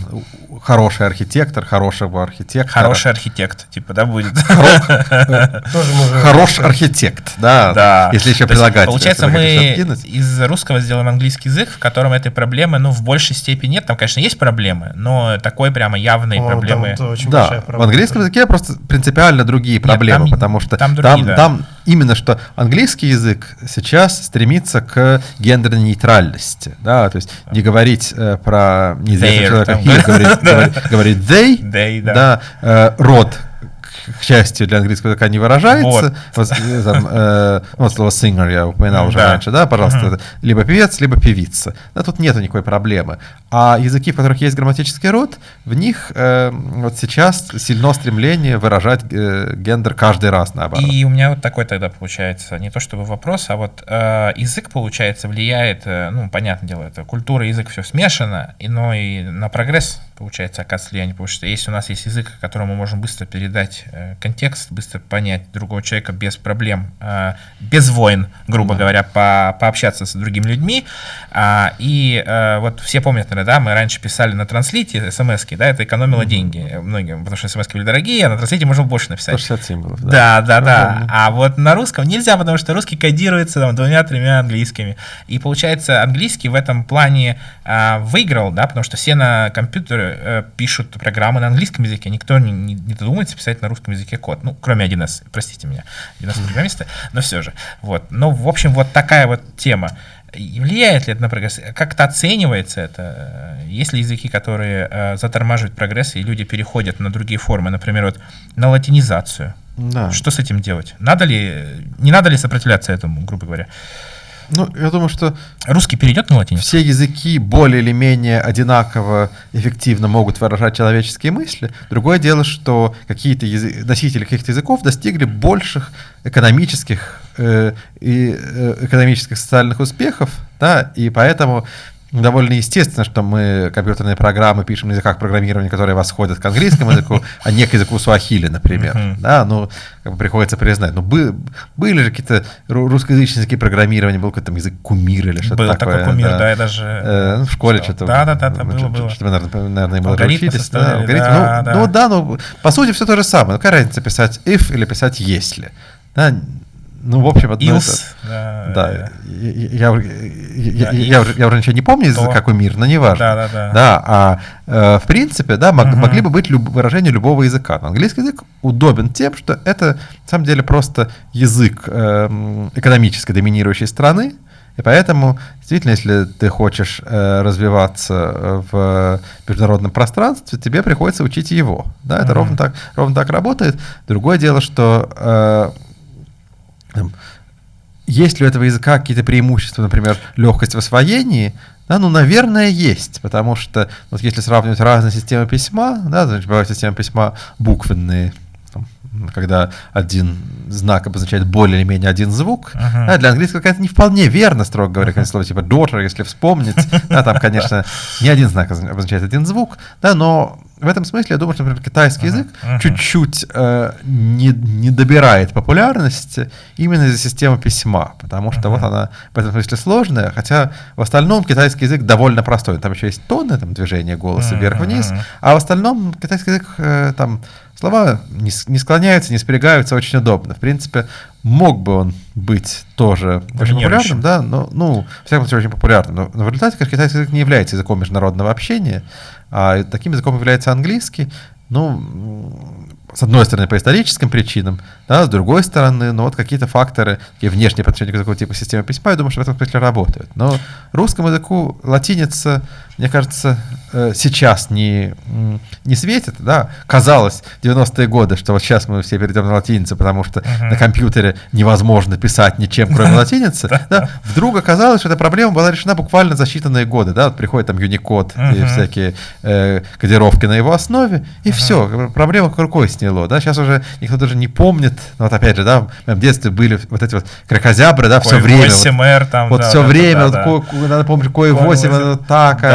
хороший архитектор, хорошего архитектора. Хороший архитект, типа, да, будет. Хороший архитект, да, да. если еще прилагать. Получается, мы из русского сделаем английский язык, в котором этой проблемы, ну, в большей степени нет. Там, конечно, есть проблемы, но такой прямо явной проблемы. Да, в английском языке просто принципиально другие проблемы, потому что там именно что английский язык сейчас стремится к гендерной нейтральности, да, то есть не говорить э, про неизвестного человека, говорить говорит they, they да, да э, род к счастью, для английского языка не выражается. Вот. Э, там, э, вот слово singer я упоминал уже да. раньше, да, пожалуйста, uh-huh. либо певец, либо певица. Да, тут нету никакой проблемы. А языки, в которых есть грамматический род, в них э, вот сейчас сильно стремление выражать э, гендер каждый раз наоборот. И у меня вот такой тогда получается, не то чтобы вопрос, а вот э, язык, получается, влияет, э, ну, понятное дело, это культура, язык, все смешано, и, но и на прогресс, получается, оказывает влияние, потому что если у нас есть язык, которому мы можем быстро передать Э, контекст, быстро понять другого человека без проблем, э, без войн, грубо mm-hmm. говоря, по, пообщаться с другими людьми. А, и э, вот все помнят, наверное, да, мы раньше писали на транслите смс да, это экономило mm-hmm. деньги многим, потому что смс были дорогие, а на транслите можно больше написать. 160 символов, да. Да, да, да. А вот на русском нельзя, потому что русский кодируется там, двумя-тремя английскими. И получается, английский в этом плане выиграл, да, потому что все на компьютере а, пишут программы на английском языке, никто не, не, не додумается писать на русском языке код. Ну, кроме 1С, простите меня, 1С программиста, но все же. Вот. Ну, в общем, вот такая вот тема. И влияет ли это на прогресс? Как-то оценивается это? Есть ли языки, которые э, затормаживают прогресс, и люди переходят на другие формы, например, вот на латинизацию? Да. Что с этим делать? Надо ли, не надо ли сопротивляться этому, грубо говоря? Ну, я думаю, что... Русский перейдет на латиницу? Все языки более или менее одинаково эффективно могут выражать человеческие мысли. Другое дело, что какие-то язы... носители каких-то языков достигли больших экономических э, и э, экономических социальных успехов, да, и поэтому довольно естественно, что мы компьютерные программы пишем на языках программирования, которые восходят к английскому языку, а не к языку суахили, например. Uh-huh. Да, ну, как бы приходится признать. Ну, бы, были же какие-то русскоязычные языки программирования, был какой-то язык кумир или что-то был такое. такой кумир, да, да я даже... Э, ну, в школе что? то Да, да, да, да было, было. Что-то, наверное, уже учились. Да, алгоритм. Да, ну, да. ну, да, ну, по сути, все то же самое. Ну, какая разница писать if или писать если? Да, ну, в общем, одно Илс, это... Да, да, я, я, я, я, я, уже, я уже ничего не помню, то... какой мир, но не важно. Да, да, да. Да, а э, в принципе, да, мог, угу. могли бы быть люб, выражения любого языка. Но английский язык удобен тем, что это, на самом деле, просто язык э, экономически доминирующей страны, и поэтому, действительно, если ты хочешь э, развиваться в международном пространстве, тебе приходится учить его. Да, это mm ровно, так, ровно так работает. Другое дело, что э, есть ли у этого языка какие-то преимущества, например, легкость в освоении, да, ну, наверное, есть, потому что вот если сравнивать разные системы письма, да, значит, бывают системы письма буквенные, там, когда один знак обозначает более или менее один звук. Ага. Да, для английского это не вполне верно, строго говоря, uh слово типа daughter, если вспомнить. Да, там, конечно, не один знак обозначает один звук, да, но в этом смысле я думаю, что, например, китайский язык ага. чуть-чуть э, не, не добирает популярности именно из-за системы письма, потому что вот она в этом смысле сложная, хотя в остальном китайский язык довольно простой. Там еще есть тоны, там движение голоса вверх-вниз, а в остальном китайский язык э, там слова не, не склоняются, не спрягаются, очень удобно. В принципе, мог бы он быть тоже очень популярным, да, но, ну, в всяком случае, очень популярным. Но, но в результате, конечно, китайский язык не является языком международного общения, а таким языком является английский. Ну, с одной стороны, по историческим причинам, да, с другой стороны, ну вот какие-то факторы, такие внешние по отношению к языку типа системы письма, я думаю, что в этом смысле работают. Но русскому языку латиница, мне кажется, э, сейчас не, не светит, да, казалось в 90-е годы, что вот сейчас мы все перейдем на латиницу, потому что uh-huh. на компьютере невозможно писать ничем, кроме латиницы, да, вдруг оказалось, что эта проблема была решена буквально за считанные годы, да, вот приходит там Unicode и всякие э, кодировки на его основе, и все, проблема как рукой сняло, да, сейчас уже никто даже не помнит, ну, вот опять же, да, в моем детстве были вот эти вот кракозябры, да, все время. 8R там, Вот все время, надо помнить, кое 8,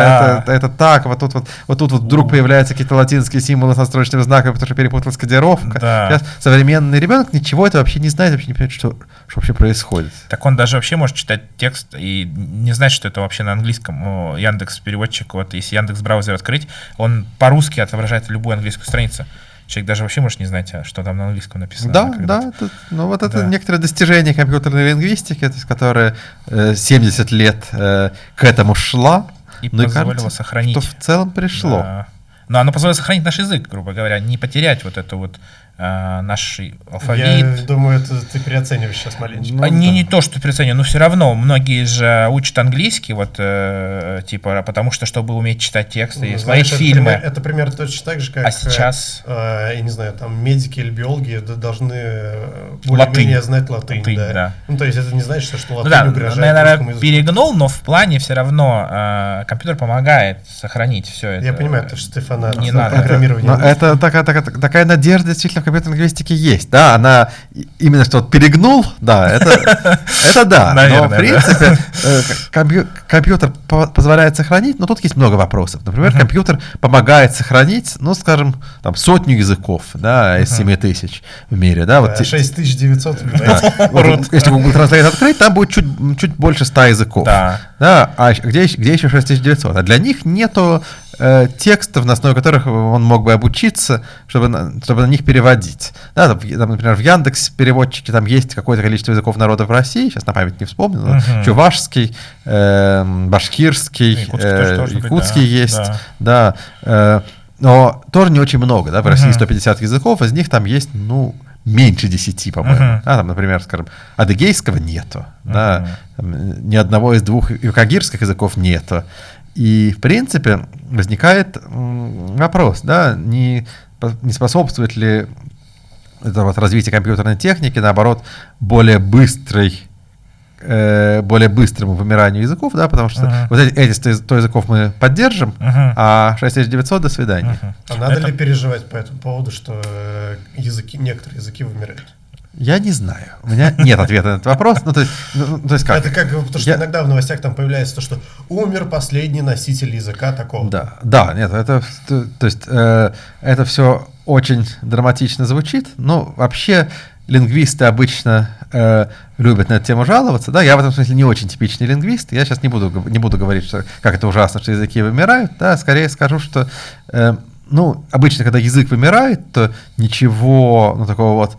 это, это так, вот тут вот, вот тут вот вдруг появляются какие-то латинские символы с настрочными знаками, потому что перепуталась кодировка. Да. Сейчас современный ребенок ничего это вообще не знает, вообще не понимает, что, что вообще происходит. Так он даже вообще может читать текст и не знать, что это вообще на английском. Яндекс переводчик, вот если Яндекс браузер открыть, он по-русски отображает любую английскую страницу человек даже вообще может не знать, а что там на английском написано. Да, да. Это, ну вот это да. некоторое достижение компьютерной лингвистики, то есть, которая э, 70 лет э, к этому шла. И ну, позволила кажется, сохранить. Что в целом пришло. Да. Но оно позволило сохранить наш язык, грубо говоря, не потерять вот эту вот э, наш алфавит. Я думаю, это ты переоцениваешь сейчас маленько. Ну, не, да. не то, что переоцениваю, но все равно многие же учат английский, вот, э, типа, потому что, чтобы уметь читать тексты ну, и смотреть фильмы. Это, это примерно точно так же, как... А сейчас? Э, я не знаю, там, медики или биологи должны э, более-менее знать латынь. латынь да. да. Ну, то есть это не значит, что латынь ну, да, угрожает наверное, перегнул, но в плане все равно э, компьютер помогает сохранить все это. Я понимаю, то, что ты фанат не надо. программирования. Это, это такая, такая, такая надежда действительно компьютерной лингвистике есть, да, она именно что перегнул, да, это, это да, но в принципе э, компьютер позволяет сохранить, но тут есть много вопросов. Например, компьютер помогает сохранить, ну, скажем, там сотню языков, да, из 7 тысяч в мире, да. Вот 6900. Если Google Translate открыть, там будет чуть, чуть больше 100 языков. Да. Да, а где, где еще 6900? А для них нету э, текстов, на основе которых он мог бы обучиться, чтобы, чтобы на них переводить. Да, там, там, например, в Яндекс переводчике там есть какое-то количество языков народов России, сейчас на память не вспомню, но uh-huh. чувашский, э, башкирский, якутский, э, якутский быть, да. есть, да. да э, но тоже не очень много, да, в. России 150 языков, из них там есть, ну, меньше 10, по-моему. Uh-huh. Да, там, например, скажем, адыгейского нету, uh-huh. да, там, ни одного из двух юкагирских языков нету. И, в принципе, возникает вопрос, да, не, не способствует ли это вот развитие компьютерной техники, наоборот, более быстрой э, более быстрому вымиранию языков, да, потому что uh-huh. вот эти, эти 100 языков мы поддержим, uh-huh. а 6900 до свидания. Uh-huh. А надо это... ли переживать по этому поводу, что э, языки, некоторые языки вымирают? Я не знаю. У меня нет ответа на этот вопрос. Ну, то есть, ну, ну то есть как? Это как, потому что я... иногда в новостях там появляется то, что умер последний носитель языка такого. Да, да, нет, это, то, то есть, э, это все очень драматично звучит, но вообще лингвисты обычно э, любят на эту тему жаловаться. Да, я в этом смысле не очень типичный лингвист. Я сейчас не буду, не буду говорить, что как это ужасно, что языки вымирают. Да, скорее скажу, что э, ну, обычно, когда язык вымирает, то ничего ну, такого вот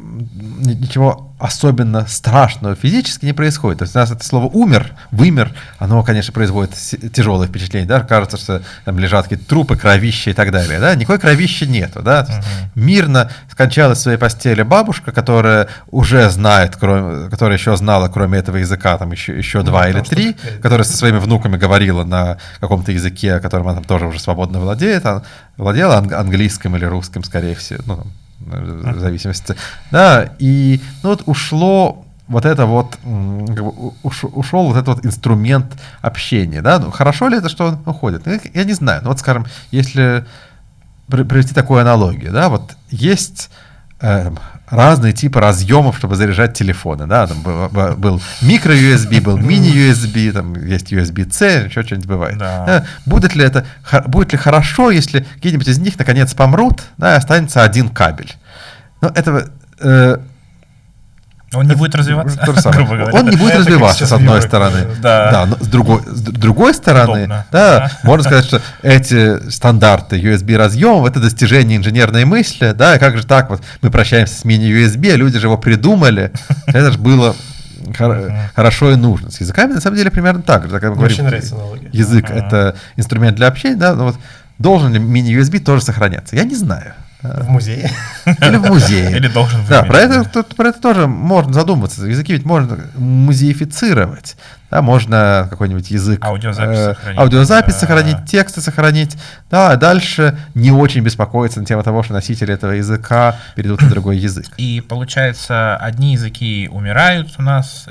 ничего особенно страшного физически не происходит. То есть у нас это слово «умер», «вымер», оно, конечно, производит тяжелое впечатление. Да? Кажется, что там лежат какие-то трупы, кровища и так далее. Да? Никакой кровища нету. Да? Uh-huh. Мирно скончалась в своей постели бабушка, которая уже знает, кроме, которая еще знала, кроме этого языка, там еще, еще ну, два или три, что... которая со своими внуками говорила на каком-то языке, которым она там тоже уже свободно владеет. Она владела английским или русским, скорее всего. Ну, там, в зависимости. Да, и ну вот ушло вот это вот как бы ушел вот этот вот инструмент общения, да, ну хорошо ли это, что он уходит? Ну, Я не знаю, ну вот скажем, если при- привести такую аналогию, да, вот есть э, разные типы разъемов, чтобы заряжать телефоны, да, там был, микро-USB, был мини-USB, там есть USB-C, еще что-нибудь бывает. Да. Э, Будет ли это, будет ли хорошо, если какие-нибудь из них наконец помрут, да, и останется один кабель? Ну, этого э, Он не будет развиваться, то же самое. грубо говоря. Он не будет Это развиваться, с одной стороны. да. но с другой, с другой стороны, Удобно. да, Да. можно сказать, что эти стандарты USB разъемов это достижение инженерной мысли, да, и как же так вот мы прощаемся с мини-USB, люди же его придумали, это же было хор- хорошо и нужно. С языками на самом деле примерно так же. так очень нравится аналогия. Язык это инструмент для общения, да, но вот должен ли мини-USB тоже сохраняться? Я не знаю. В музее. Или в музее. Или должен Да, выменить, про это, да. про это тоже можно задуматься. Языки ведь можно музеифицировать. Да, можно какой-нибудь язык... Аудиозапись э, сохранить. Аудиозапись Да. сохранить, тексты сохранить. Да, а дальше не очень беспокоиться на тему того, что носители этого языка перейдут на другой язык. И получается, одни языки умирают у нас,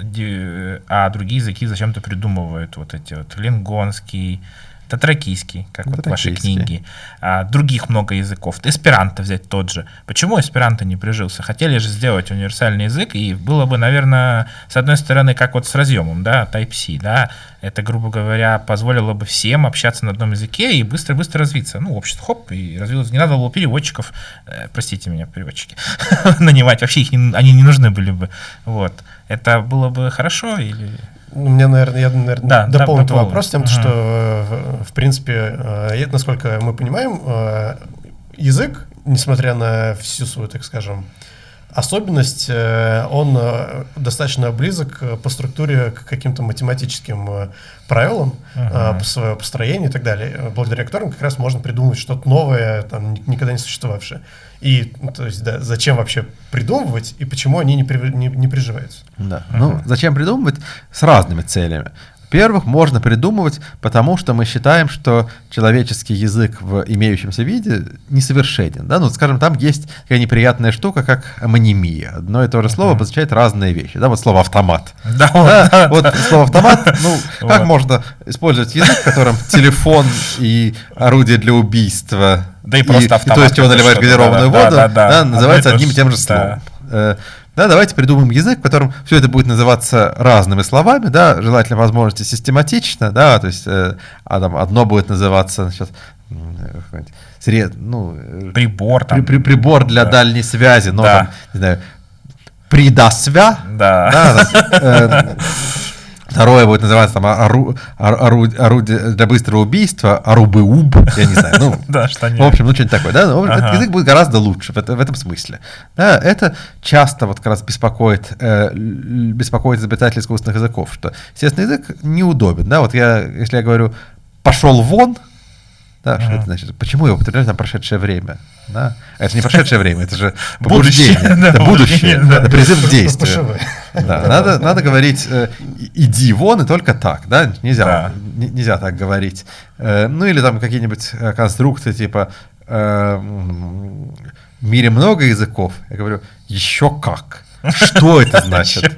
а другие языки зачем-то придумывают. Вот эти вот лингонский, татракийский, как вот ваши Татракийский. книги. А, других много языков. Эсперанто взять тот же. Почему эсперанто не прижился? Хотели же сделать универсальный язык, и было бы, наверное, с одной стороны, как вот с разъемом, да, Type-C, да, это, грубо говоря, позволило бы всем общаться на одном языке и быстро-быстро развиться. Ну, общество, хоп, и развилось. Не надо было переводчиков, э, простите меня, переводчики, нанимать. Вообще их не- они не нужны были бы. Вот. Это было бы хорошо или... У меня, наверное, я, наверное, Да, дополню дополню. вопрос тем, Ага. что, э, в принципе, э, насколько мы понимаем, э, язык, несмотря на всю свою, так скажем, особенность, э, он э, достаточно близок э, по структуре к каким-то математическим правилам Ага. по своему построению и так далее, благодаря которым как раз можно придумать что-то новое, там, ни- никогда не существовавшее. И, ну, то есть, да, зачем вообще придумывать и почему они не, при- не, не приживаются? Да. Ну, зачем придумывать? С разными целями. Во-первых, можно придумывать, потому что мы считаем, что человеческий язык в имеющемся виде несовершенен. Да? Ну, скажем, там есть такая неприятная штука, как амонимия. Одно и то же слово обозначает разные вещи. Да? Вот слово автомат. Да, Да, вот слово автомат, ну, как Вот. можно использовать язык, в котором телефон и орудие для убийства, Да и просто и то, автомат чего это наливаешь что-то, газированную воду, да, да, да, одно называется то одним и тем же словом. Да, давайте придумаем язык, в котором все это будет называться разными словами, да, желательно возможности систематично, да, то есть э, а там одно будет называться, значит, какой-нибудь сред, ну, э, Прибор там. при- при- прибор для Да. дальней связи, но Да. там, не знаю, придасвя, Да. да, э, Второе будет называться там ору- ору- ору- орудие для быстрого убийства, арубы-уб, я не знаю, ну, Да, что в общем, ну что-нибудь такое, да, ну, этот Ага. язык будет гораздо лучше в, это- в этом смысле. Да, это часто вот как раз беспокоит, э, беспокоит изобретателей искусственных языков, что, естественно, язык неудобен, да, вот я, если я говорю «пошел вон», да, что это значит? Почему я употребляю там прошедшее время? Да? А Это не прошедшее время, это же Будущее, это будущее, это призыв к действию. Надо, надо говорить э, иди вон и только так, да, нельзя, нельзя так говорить. Э, ну или там какие-нибудь э, конструкции типа в мире много языков. Я говорю, еще как. Что это значит?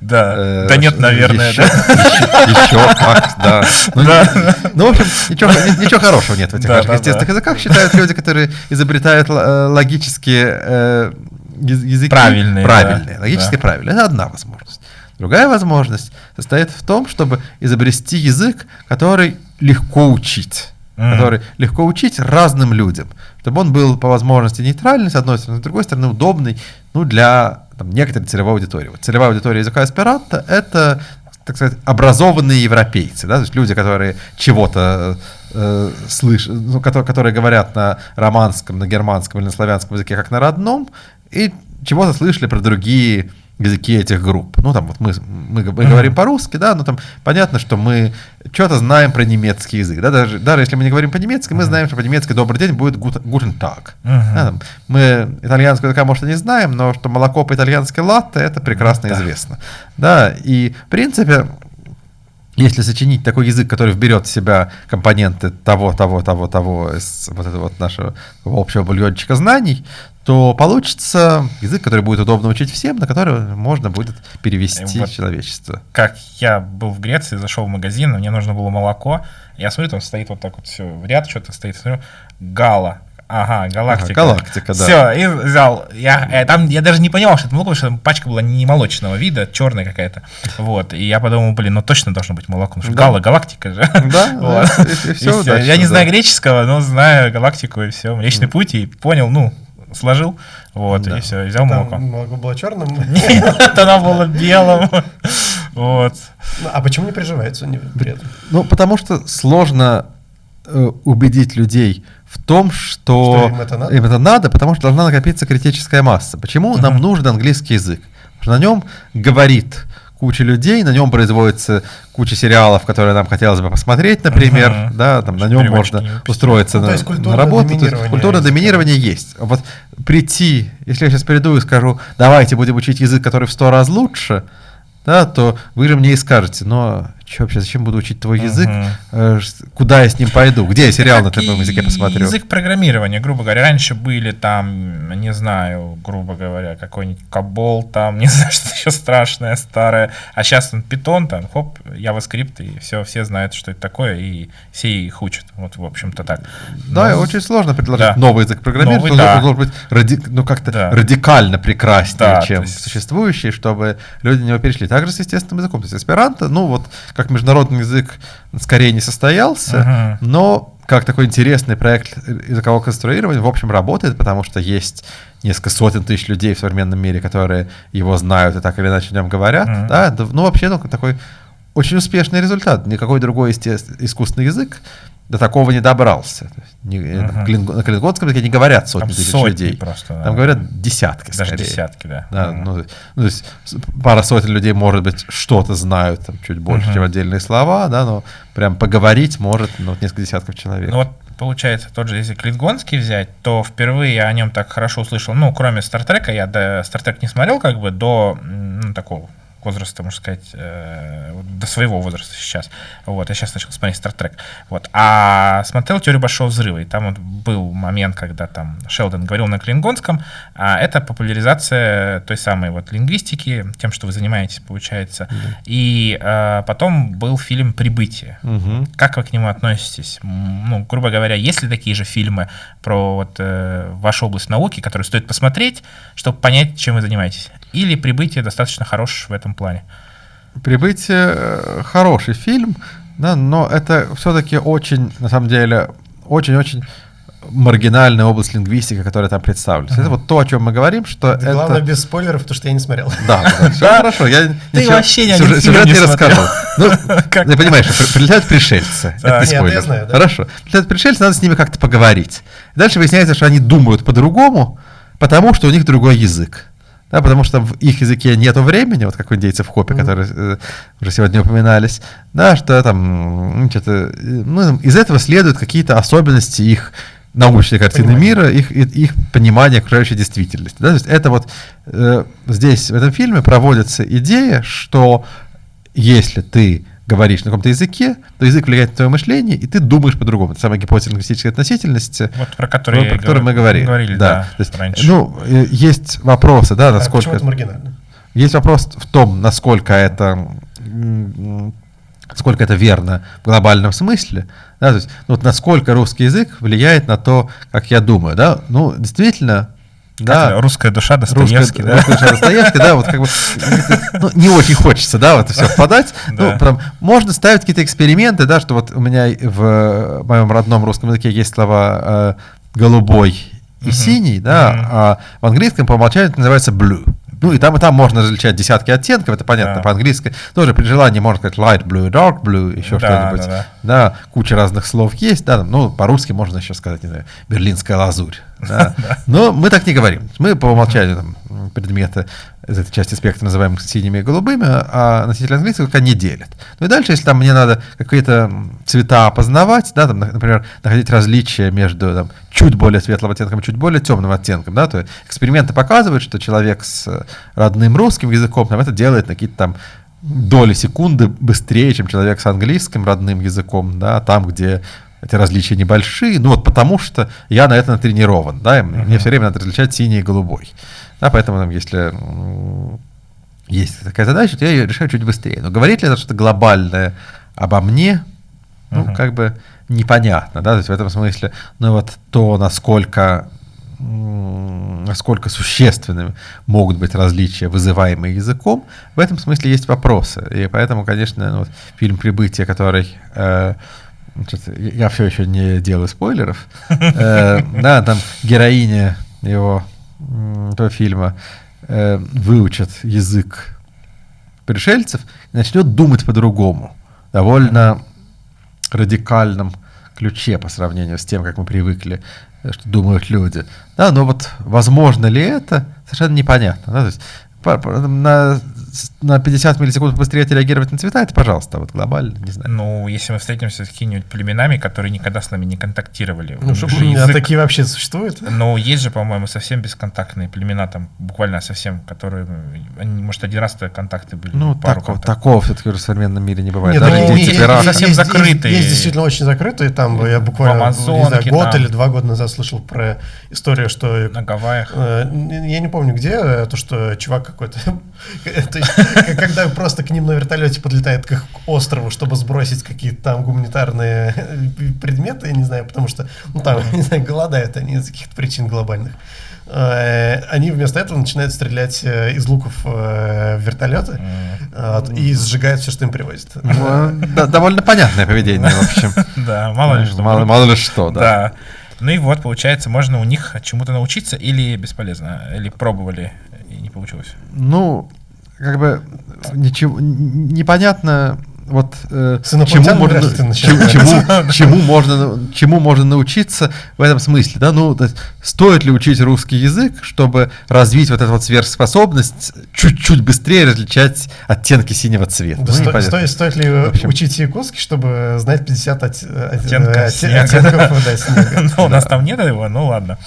Да. Э, Да нет, наверное, да. еще- да. Ну, Да. ну, в общем, ничего, ни- ничего хорошего нет в этих наших естественных языках, считают люди, которые изобретают э, логические э, яз- языки. Правильные, Правильные, логически правильные. Это одна возможность. Другая возможность состоит в том, чтобы изобрести язык, который легко учить. Мгм. Который легко учить разным людям. Чтобы он был по возможности нейтральный, с одной стороны, с другой стороны, удобный ну, для там, некоторой целевой аудитории. Вот целевая аудитория языка эсперанто — это, так сказать, образованные европейцы, да, то есть люди, которые чего-то э, слышат, ну, которые, которые говорят на романском, на германском или на славянском языке как на родном, и чего-то слышали про другие языки этих групп. Ну, там вот мы, мы, мы говорим по-русски, да, но там понятно, что мы что-то знаем про немецкий язык. Да, даже, даже если мы не говорим по-немецки, мы знаем, что по-немецки «добрый день» будет «guten Tag». Мгм. Да, там, мы итальянского языка, может, и не знаем, но что молоко по-итальянски латте, это прекрасно Да. известно. Да, и в принципе если сочинить такой язык, который вберет в себя компоненты того, того, того, того, из вот этого вот нашего общего бульончика знаний, то получится язык, который будет удобно учить всем, на который можно будет перевести вот человечество. Как я был в Греции, зашел в магазин, мне нужно было молоко, я смотрю, там стоит вот так вот все в ряд, что-то стоит, смотрю, гала, Ага, галактика. Ага, галактика, да. Все, и взял. Я, э, там, я даже не понимал, что это молоко, потому что пачка была не молочного вида, черная какая-то. Вот. И я подумал, блин, ну точно должно быть молоко. Потому что да. гала, галактика же. Да, вот. да и, и все, и все. Я не знаю греческого, но знаю галактику и все. Млечный путь, и понял, ну, сложил, вот, да. и все, взял Там молоко. молоко было черным? Нет, оно было белым. Вот. Ну, а почему не приживается при этом? Ну, потому что сложно э, убедить людей в том, что, что им, это надо? им это надо, потому что должна накопиться критическая масса. Почему uh-huh. нам нужен английский язык? Потому что на нем говорит куча людей, на нем производится куча сериалов, которые нам хотелось бы посмотреть, например, uh-huh. да, там на нем можно устроиться ну, на, на работу. То есть культурное доминирование есть. Вот прийти, если я сейчас приду и скажу, давайте будем учить язык, который в сто раз лучше, да, то вы же мне и скажете, но что вообще, зачем буду учить твой язык, uh куда я с ним пойду, где я сериал на твоем языке посмотрю. Язык программирования, грубо говоря, раньше были там, не знаю, грубо говоря, какой-нибудь Кабол там, не знаю, что еще страшное, старое, а сейчас он питон там, хоп, JavaScript, и все, все знают, что это такое, и все их учат, вот, в общем-то так. Но... Да, очень сложно предложить да. новый язык программирования, новый, да. должен быть ради... ну, как-то да. радикально прекраснее, да, чем есть... существующий, чтобы люди на него перешли. Также с естественным языком, то есть эсперанто, ну, вот, как международный язык скорее не состоялся, uh-huh. но как такой интересный проект языкового конструирования, в общем, работает, потому что есть несколько сотен тысяч людей в современном мире, которые его знают и так или иначе о нем говорят. Uh-huh. Да? Ну, вообще, ну, такой очень успешный результат. Никакой другой искусственный язык до такого не добрался. Не, клин, на клингонском языке не говорят сотни Там тысяч людей. Просто, да. Там говорят десятки. Даже скорее. десятки, да. да uh-huh. ну, ну, то есть пара сотен людей, может быть, что-то знают, там, чуть больше, uh-huh. чем отдельные слова, да, но прям поговорить может ну, вот несколько десятков человек. Ну вот получается, тот же, если клингонский взять, то впервые я о нем так хорошо услышал, ну, кроме Стартрека, я до Стартрек не смотрел, как бы, до ну, такого возраста, можно сказать, э, до своего возраста сейчас. Вот, я сейчас начал смотреть Star Trek. Вот. А смотрел «Теорию большого взрыва», и там вот был момент, когда там Шелдон говорил на клингонском, а это популяризация той самой вот лингвистики, тем, что вы занимаетесь, получается. Да. И э, потом был фильм «Прибытие». Угу. Как вы к нему относитесь? Ну, грубо говоря, есть ли такие же фильмы про вот, э, вашу область науки, которые стоит посмотреть, чтобы понять, чем вы занимаетесь? Или «Прибытие» достаточно хорош в этом плане? «Прибытие» э, хороший фильм, да, но это все-таки очень, на самом деле, очень-очень маргинальная область лингвистики, которая там представлена. Uh-huh. Это вот то, о чем мы говорим, что это... Главное, без спойлеров, потому что я не смотрел. Да, все хорошо. Я Ты вообще не сюжет не расскажу. Ну, ты понимаешь, прилетают пришельцы. Это не спойлер. Хорошо. Прилетают пришельцы, надо с ними как-то поговорить. Дальше выясняется, что они думают по-другому, потому что у них другой язык. Да, потому что в их языке нет времени, вот как у индейцев в Хопе, mm-hmm. которые э, уже сегодня упоминались, да, что там, что-то, э, ну, из этого следуют какие-то особенности их научной картины понимание. мира, их, их понимания окружающей действительности. Да? То есть это вот э, здесь, в этом фильме, проводится идея, что если ты говоришь на каком-то языке, то язык влияет на твое мышление, и ты думаешь по-другому. Это самая гипотеза лингвистической относительности, вот про которую, про которую мы говорили. говорили да. Да, есть, раньше. Ну, э, есть вопросы, да, насколько... А это маргинально? Есть вопрос в том, насколько это сколько это верно в глобальном смысле, да, то есть, ну, вот насколько русский язык влияет на то, как я думаю, да, ну, действительно, да. Русская душа Достоевский, русская, да? Русская душа Достоевский, да, вот как бы ну, не очень хочется, да, вот все впадать. Ну, прям, можно ставить какие-то эксперименты, да, что вот у меня в моем родном русском языке есть слова э, голубой и синий, да, а в английском по умолчанию это называется blue. Ну и там и там можно различать десятки оттенков, это понятно, да. по-английски. Тоже при желании можно сказать light blue, dark blue, еще да, что-нибудь. Да, да. да, куча разных слов есть, да, ну по-русски можно еще сказать, не знаю, берлинская лазурь. Да. Но мы так не говорим. Мы по умолчанию там, предметы из этой части спектра называем синими и голубыми, а носители английского пока не делят. Ну и дальше, если там мне надо какие-то цвета опознавать, да, там, например, находить различия между там, чуть более светлым оттенком и чуть более темным оттенком, да, то эксперименты показывают, что человек с родным русским языком там, это делает на какие-то там доли секунды быстрее, чем человек с английским родным языком, да, там, где эти различия небольшие, ну вот потому что я на это натренирован, да, и мне uh-huh. все время надо различать синий и голубой. Да, поэтому там, если есть такая задача, то я ее решаю чуть быстрее. Но говорит ли это что-то глобальное обо мне, ну, uh-huh. как бы непонятно, да, то есть в этом смысле, ну вот то, насколько насколько существенными могут быть различия, вызываемые языком, в этом смысле есть вопросы. И поэтому, конечно, ну, вот, фильм «Прибытие», который э, я все еще не делаю спойлеров. Э, да, там героиня его этого фильма э, выучит язык пришельцев начнет думать по-другому. Довольно радикальном ключе по сравнению с тем, как мы привыкли, э, что думают люди. Да, но вот возможно ли это, совершенно непонятно. Да? То есть на на 50 миллисекунд быстрее отреагировать на цвета, это пожалуйста, вот глобально, не знаю. Ну, если мы встретимся с какими-нибудь племенами, которые никогда с нами не контактировали. Ну, что, язык... а такие вообще существуют? Ну, есть же, по-моему, совсем бесконтактные племена, там буквально совсем, которые, они, может, один раз контакты были. Ну, пару такого, такого все-таки в современном мире не бывает. Нет, Даже ну, есть, есть, совсем есть, закрытые. Есть, есть действительно очень закрытые, там я буквально Амазонке, не знаю, год там. или два года назад слышал про историю, что... На Гавайях. Э, я не помню где, э, то, что чувак какой-то... Когда просто к ним на вертолете подлетает к острову, чтобы сбросить какие-то там гуманитарные предметы, я не знаю, потому что, ну там, не знаю, голодают они из каких-то причин глобальных. Э, они вместо этого начинают стрелять э, из луков э, в вертолеты и сжигают все, что им привозят. Ну, довольно понятное поведение, в общем. Да, мало ли что. Мало ли что, да. Ну и вот, получается, можно у них чему-то научиться или бесполезно, или пробовали получилось? Ну, как бы ничего непонятно вот э, чему, можно, чему, чему, чему, можно, чему можно научиться в этом смысле, да, ну, есть, стоит ли учить русский язык, чтобы развить вот эту вот сверхспособность, чуть-чуть быстрее различать оттенки синего цвета? Да, ну, сто, стоит, стоит ли общем, учить якутский, чтобы знать 50 от, оттенков, от, оттенков да, снега? Ну, у нас там нет его, ну ладно.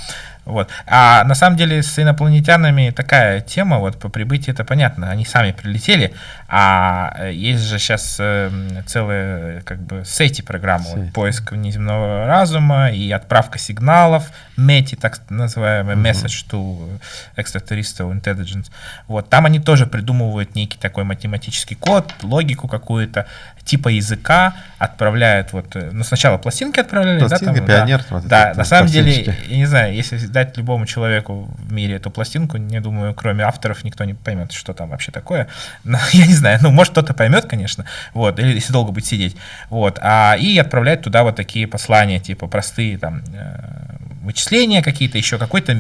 Вот. А на самом деле с инопланетянами такая тема, вот по прибытии это понятно, они сами прилетели, а э, есть же сейчас э, целые как бы сети программы, вот, поиск внеземного разума и отправка сигналов, METI, так называемый uh-huh. Message to Extraterrestrial Intelligence. Вот, там они тоже придумывают некий такой математический код, логику какую-то, типа языка, отправляют вот, э, ну сначала пластинки отправляли, пластинки, да, там, пионер, да, вот да на самом деле, я не знаю, если дать любому человеку в мире эту пластинку, не думаю, кроме авторов никто не поймет, что там вообще такое. Но, я не знаю, ну, может, кто-то поймет, конечно, вот, или если долго будет сидеть, вот, а, и отправляют туда вот такие послания, типа, простые, там, э, вычисления какие-то, еще какой-то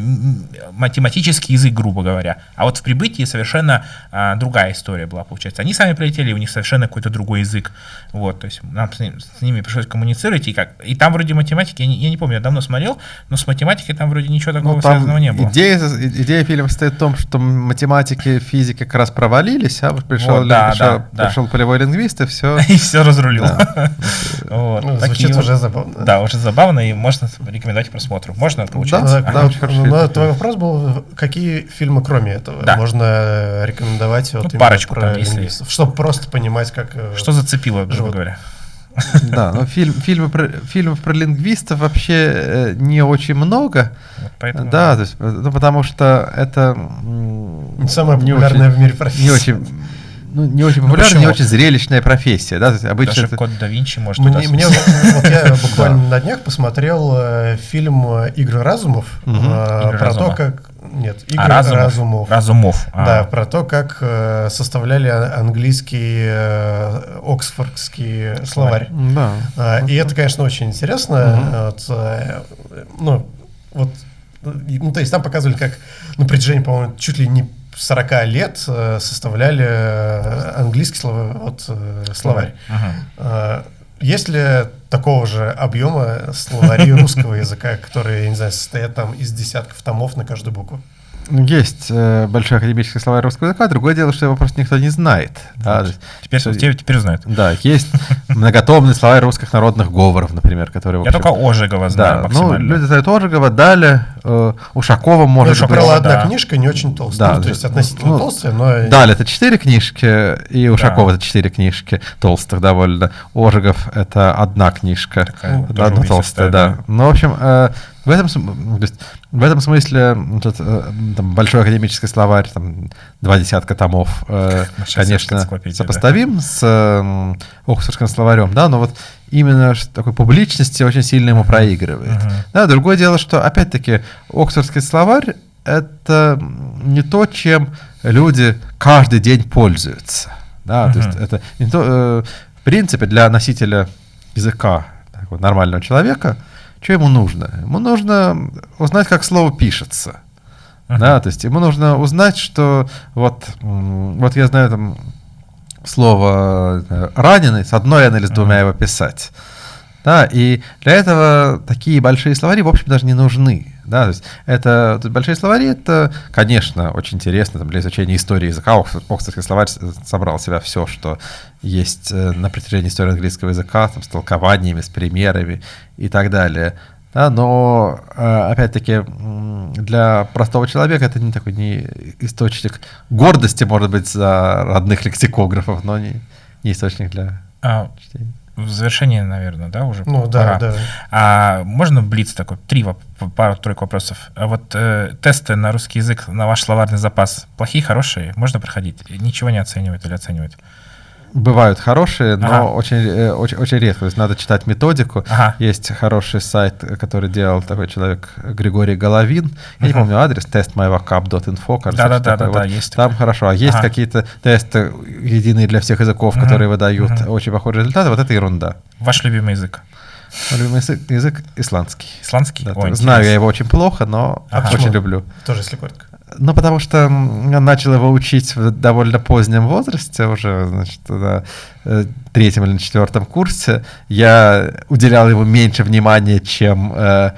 математический язык, грубо говоря. А вот в прибытии совершенно а, другая история была, получается. Они сами прилетели, у них совершенно какой-то другой язык. Вот, то есть нам с, ним, с ними пришлось коммуницировать, и как. И там вроде математики, я не, я не помню, я давно смотрел, но с математикой там вроде ничего такого ну, связанного не было. Идея, идея фильма состоит в том, что математики, физики как раз провалились, а пришел, вот, да, пришел, да, пришел да. полевой лингвист, и все. И все разрулил. ну, звучит уже забавно. Да, уже забавно, и можно рекомендовать к просмотру. Можно, получается? Да, да, очень хорошо. Но твой вопрос был, какие фильмы, кроме этого, да. можно рекомендовать? Вот ну, парочку про там, если... Чтобы просто понимать, как... Э, Что зацепило, грубо говоря. Да, но фильм, фильмы про, фильмов про лингвистов вообще э, не очень много. Вот поэтому... Да, то есть, ну, потому что это... Самая популярная в мире профессия. Не очень ну, не очень ну, популярная, ну, не очень зрелищная профессия. Да? обычно Даже это... код да Винчи может Мне, мне вот я буквально на днях посмотрел э, фильм «Игры разумов» э, про то, как... Нет, «Игры а, разумов. разумов». Разумов. А. Да, про то, как э, составляли английский оксфордский словарь. Да. А, и это, конечно, очень интересно. ну, вот ну, то есть там показывали, как на протяжении, по-моему, чуть ли не 40 лет э, составляли э, английский слово, вот, э, словарь. Ага. Есть ли такого же объема словари русского языка, которые, я не знаю, состоят там из десятков томов на каждую букву? Есть э, большой академический словарь русского языка, другое дело, что его просто никто не знает. Да, есть, Теперь, что- теперь, теперь знают. да, есть многотомный словарь русских народных говоров, например, который... Я только Ожегова знаю Да, ну, люди знают Ожегова, Даля, э, Ушакова, может быть. была одна да. книжка, не очень толстая. Да, Ну, то есть относительно Ну, толстая, но... Даль это четыре книжки, и Ушакова это четыре книжки, толстых довольно. Ожегов это одна книжка, Такая одна толстая, да. да. Ну, в общем, э, в этом, то есть, в этом смысле м, тот, э, там, большой академический словарь, там, два десятка томов, э, конечно, энциклопедия, да. сопоставим с э, Оксфордским словарем, да, но вот именно такой публичности очень сильно ему проигрывает. Мгм. Да, другое дело, что опять-таки Оксфордский словарь это не то, чем люди каждый день пользуются. Да, то есть это не то, э, в принципе, для носителя языка такого нормального человека, что ему нужно? Ему нужно узнать, как слово пишется. Мгм. Да, то есть ему нужно узнать, что вот, вот я знаю там слово э, раненый, с одной N или с двумя его писать. Да, и для этого такие большие словари, в общем, даже не нужны. Да, то есть это тут большие словари, это, конечно, очень интересно там, для изучения истории языка. Окс- Оксфордский словарь собрал в себя все, что есть э, на протяжении истории английского языка, там, с толкованиями, с примерами и так далее. Да, но, э, опять-таки, для простого человека это не такой не источник гордости, может быть, за родных лексикографов, но не, не источник для А, чтения. В завершении, наверное, да, уже Ну, да, пора. да. А можно блиц такой, три, пару-тройку вопросов. А вот э, тесты на русский язык, на ваш словарный запас, плохие, хорошие, можно проходить? Ничего не оценивают или оценивают? Бывают хорошие, но Ага. очень, э, очень, очень редко. То есть надо читать методику. Ага. Есть хороший сайт, который делал такой человек Григорий Головин. Я не Мгм. помню адрес, testmyvocab.info. кажется, Да-да-да, да-да, Вот есть Там такой. хорошо. А есть Ага. какие-то тесты единые для всех языков, Мгм. которые выдают Мгм. очень похожие результаты. Вот это ерунда. Ваш любимый язык? Любимый язык, язык исландский. Исландский? Да, Ой, знаю я его очень плохо, но Ага. очень люблю. Тоже, если коротко. Ну, потому что начал его учить в довольно позднем возрасте, уже, значит, на э, третьем или четвертом курсе. Я уделял ему меньше внимания, чем э,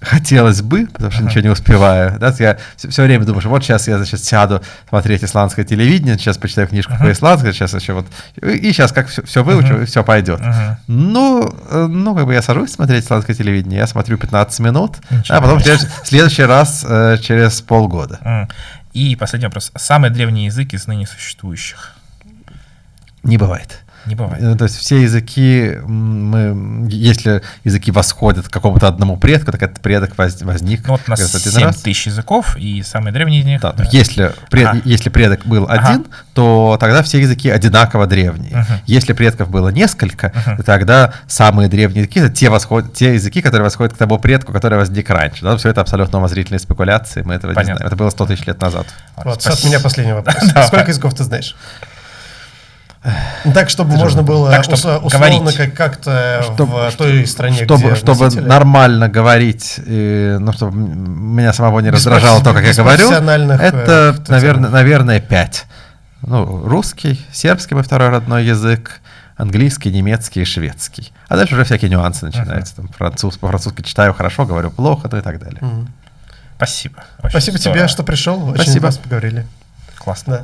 хотелось бы, потому что Ага. ничего не успеваю. Да, я все, время думаю, что вот сейчас я, значит, сяду смотреть исландское телевидение, сейчас почитаю книжку Ага. по исландскому, сейчас еще вот... И сейчас как все, выучу, Ага. и все пойдет. Ну, э, ну, как бы я сажусь смотреть исландское телевидение, я смотрю 15 минут, Ничего а потом в следующий, следующий раз э, через полгода. М. И последний вопрос. Самый древний язык из ныне существующих? Не бывает. Не бывает. Э, То есть все языки, мы, если языки восходят к какому-то одному предку, так этот предок воз- возник Ну, вот у нас как раз один 7 раз. тысяч языков, и самый древний из них... Да, э, если, пред- Ага. если предок был Ага. один, то тогда все языки одинаково древние. Мгм. Если предков было несколько, Мгм. то тогда самые древние языки это те, восход- те языки, которые восходят к тому предку, который возник раньше. Да, все это абсолютно умозрительные спекуляции, мы этого Понятно. не знаем. Это было 100 тысяч лет назад. вот, Вот, от меня последний вопрос. Да. Сколько языков ты знаешь? Ну, Так, чтобы можно было Так, чтоб ус- условно говорить. как- как-то Чтоб- в той стране, чтобы, где чтобы носители. нормально говорить, и, ну, чтобы меня самого не Без раздражало то, как я говорю, э, это, специалистов. наверное, наверное, пять. Ну, русский, сербский мой второй родной язык, английский, немецкий и шведский. А дальше уже всякие нюансы начинаются. Там, француз, по-французски читаю хорошо, говорю плохо, ну и так далее. Мгм. Спасибо. Очень Спасибо здорово. тебе, что пришел. Очень Спасибо. вас поговорили. Классно. Да.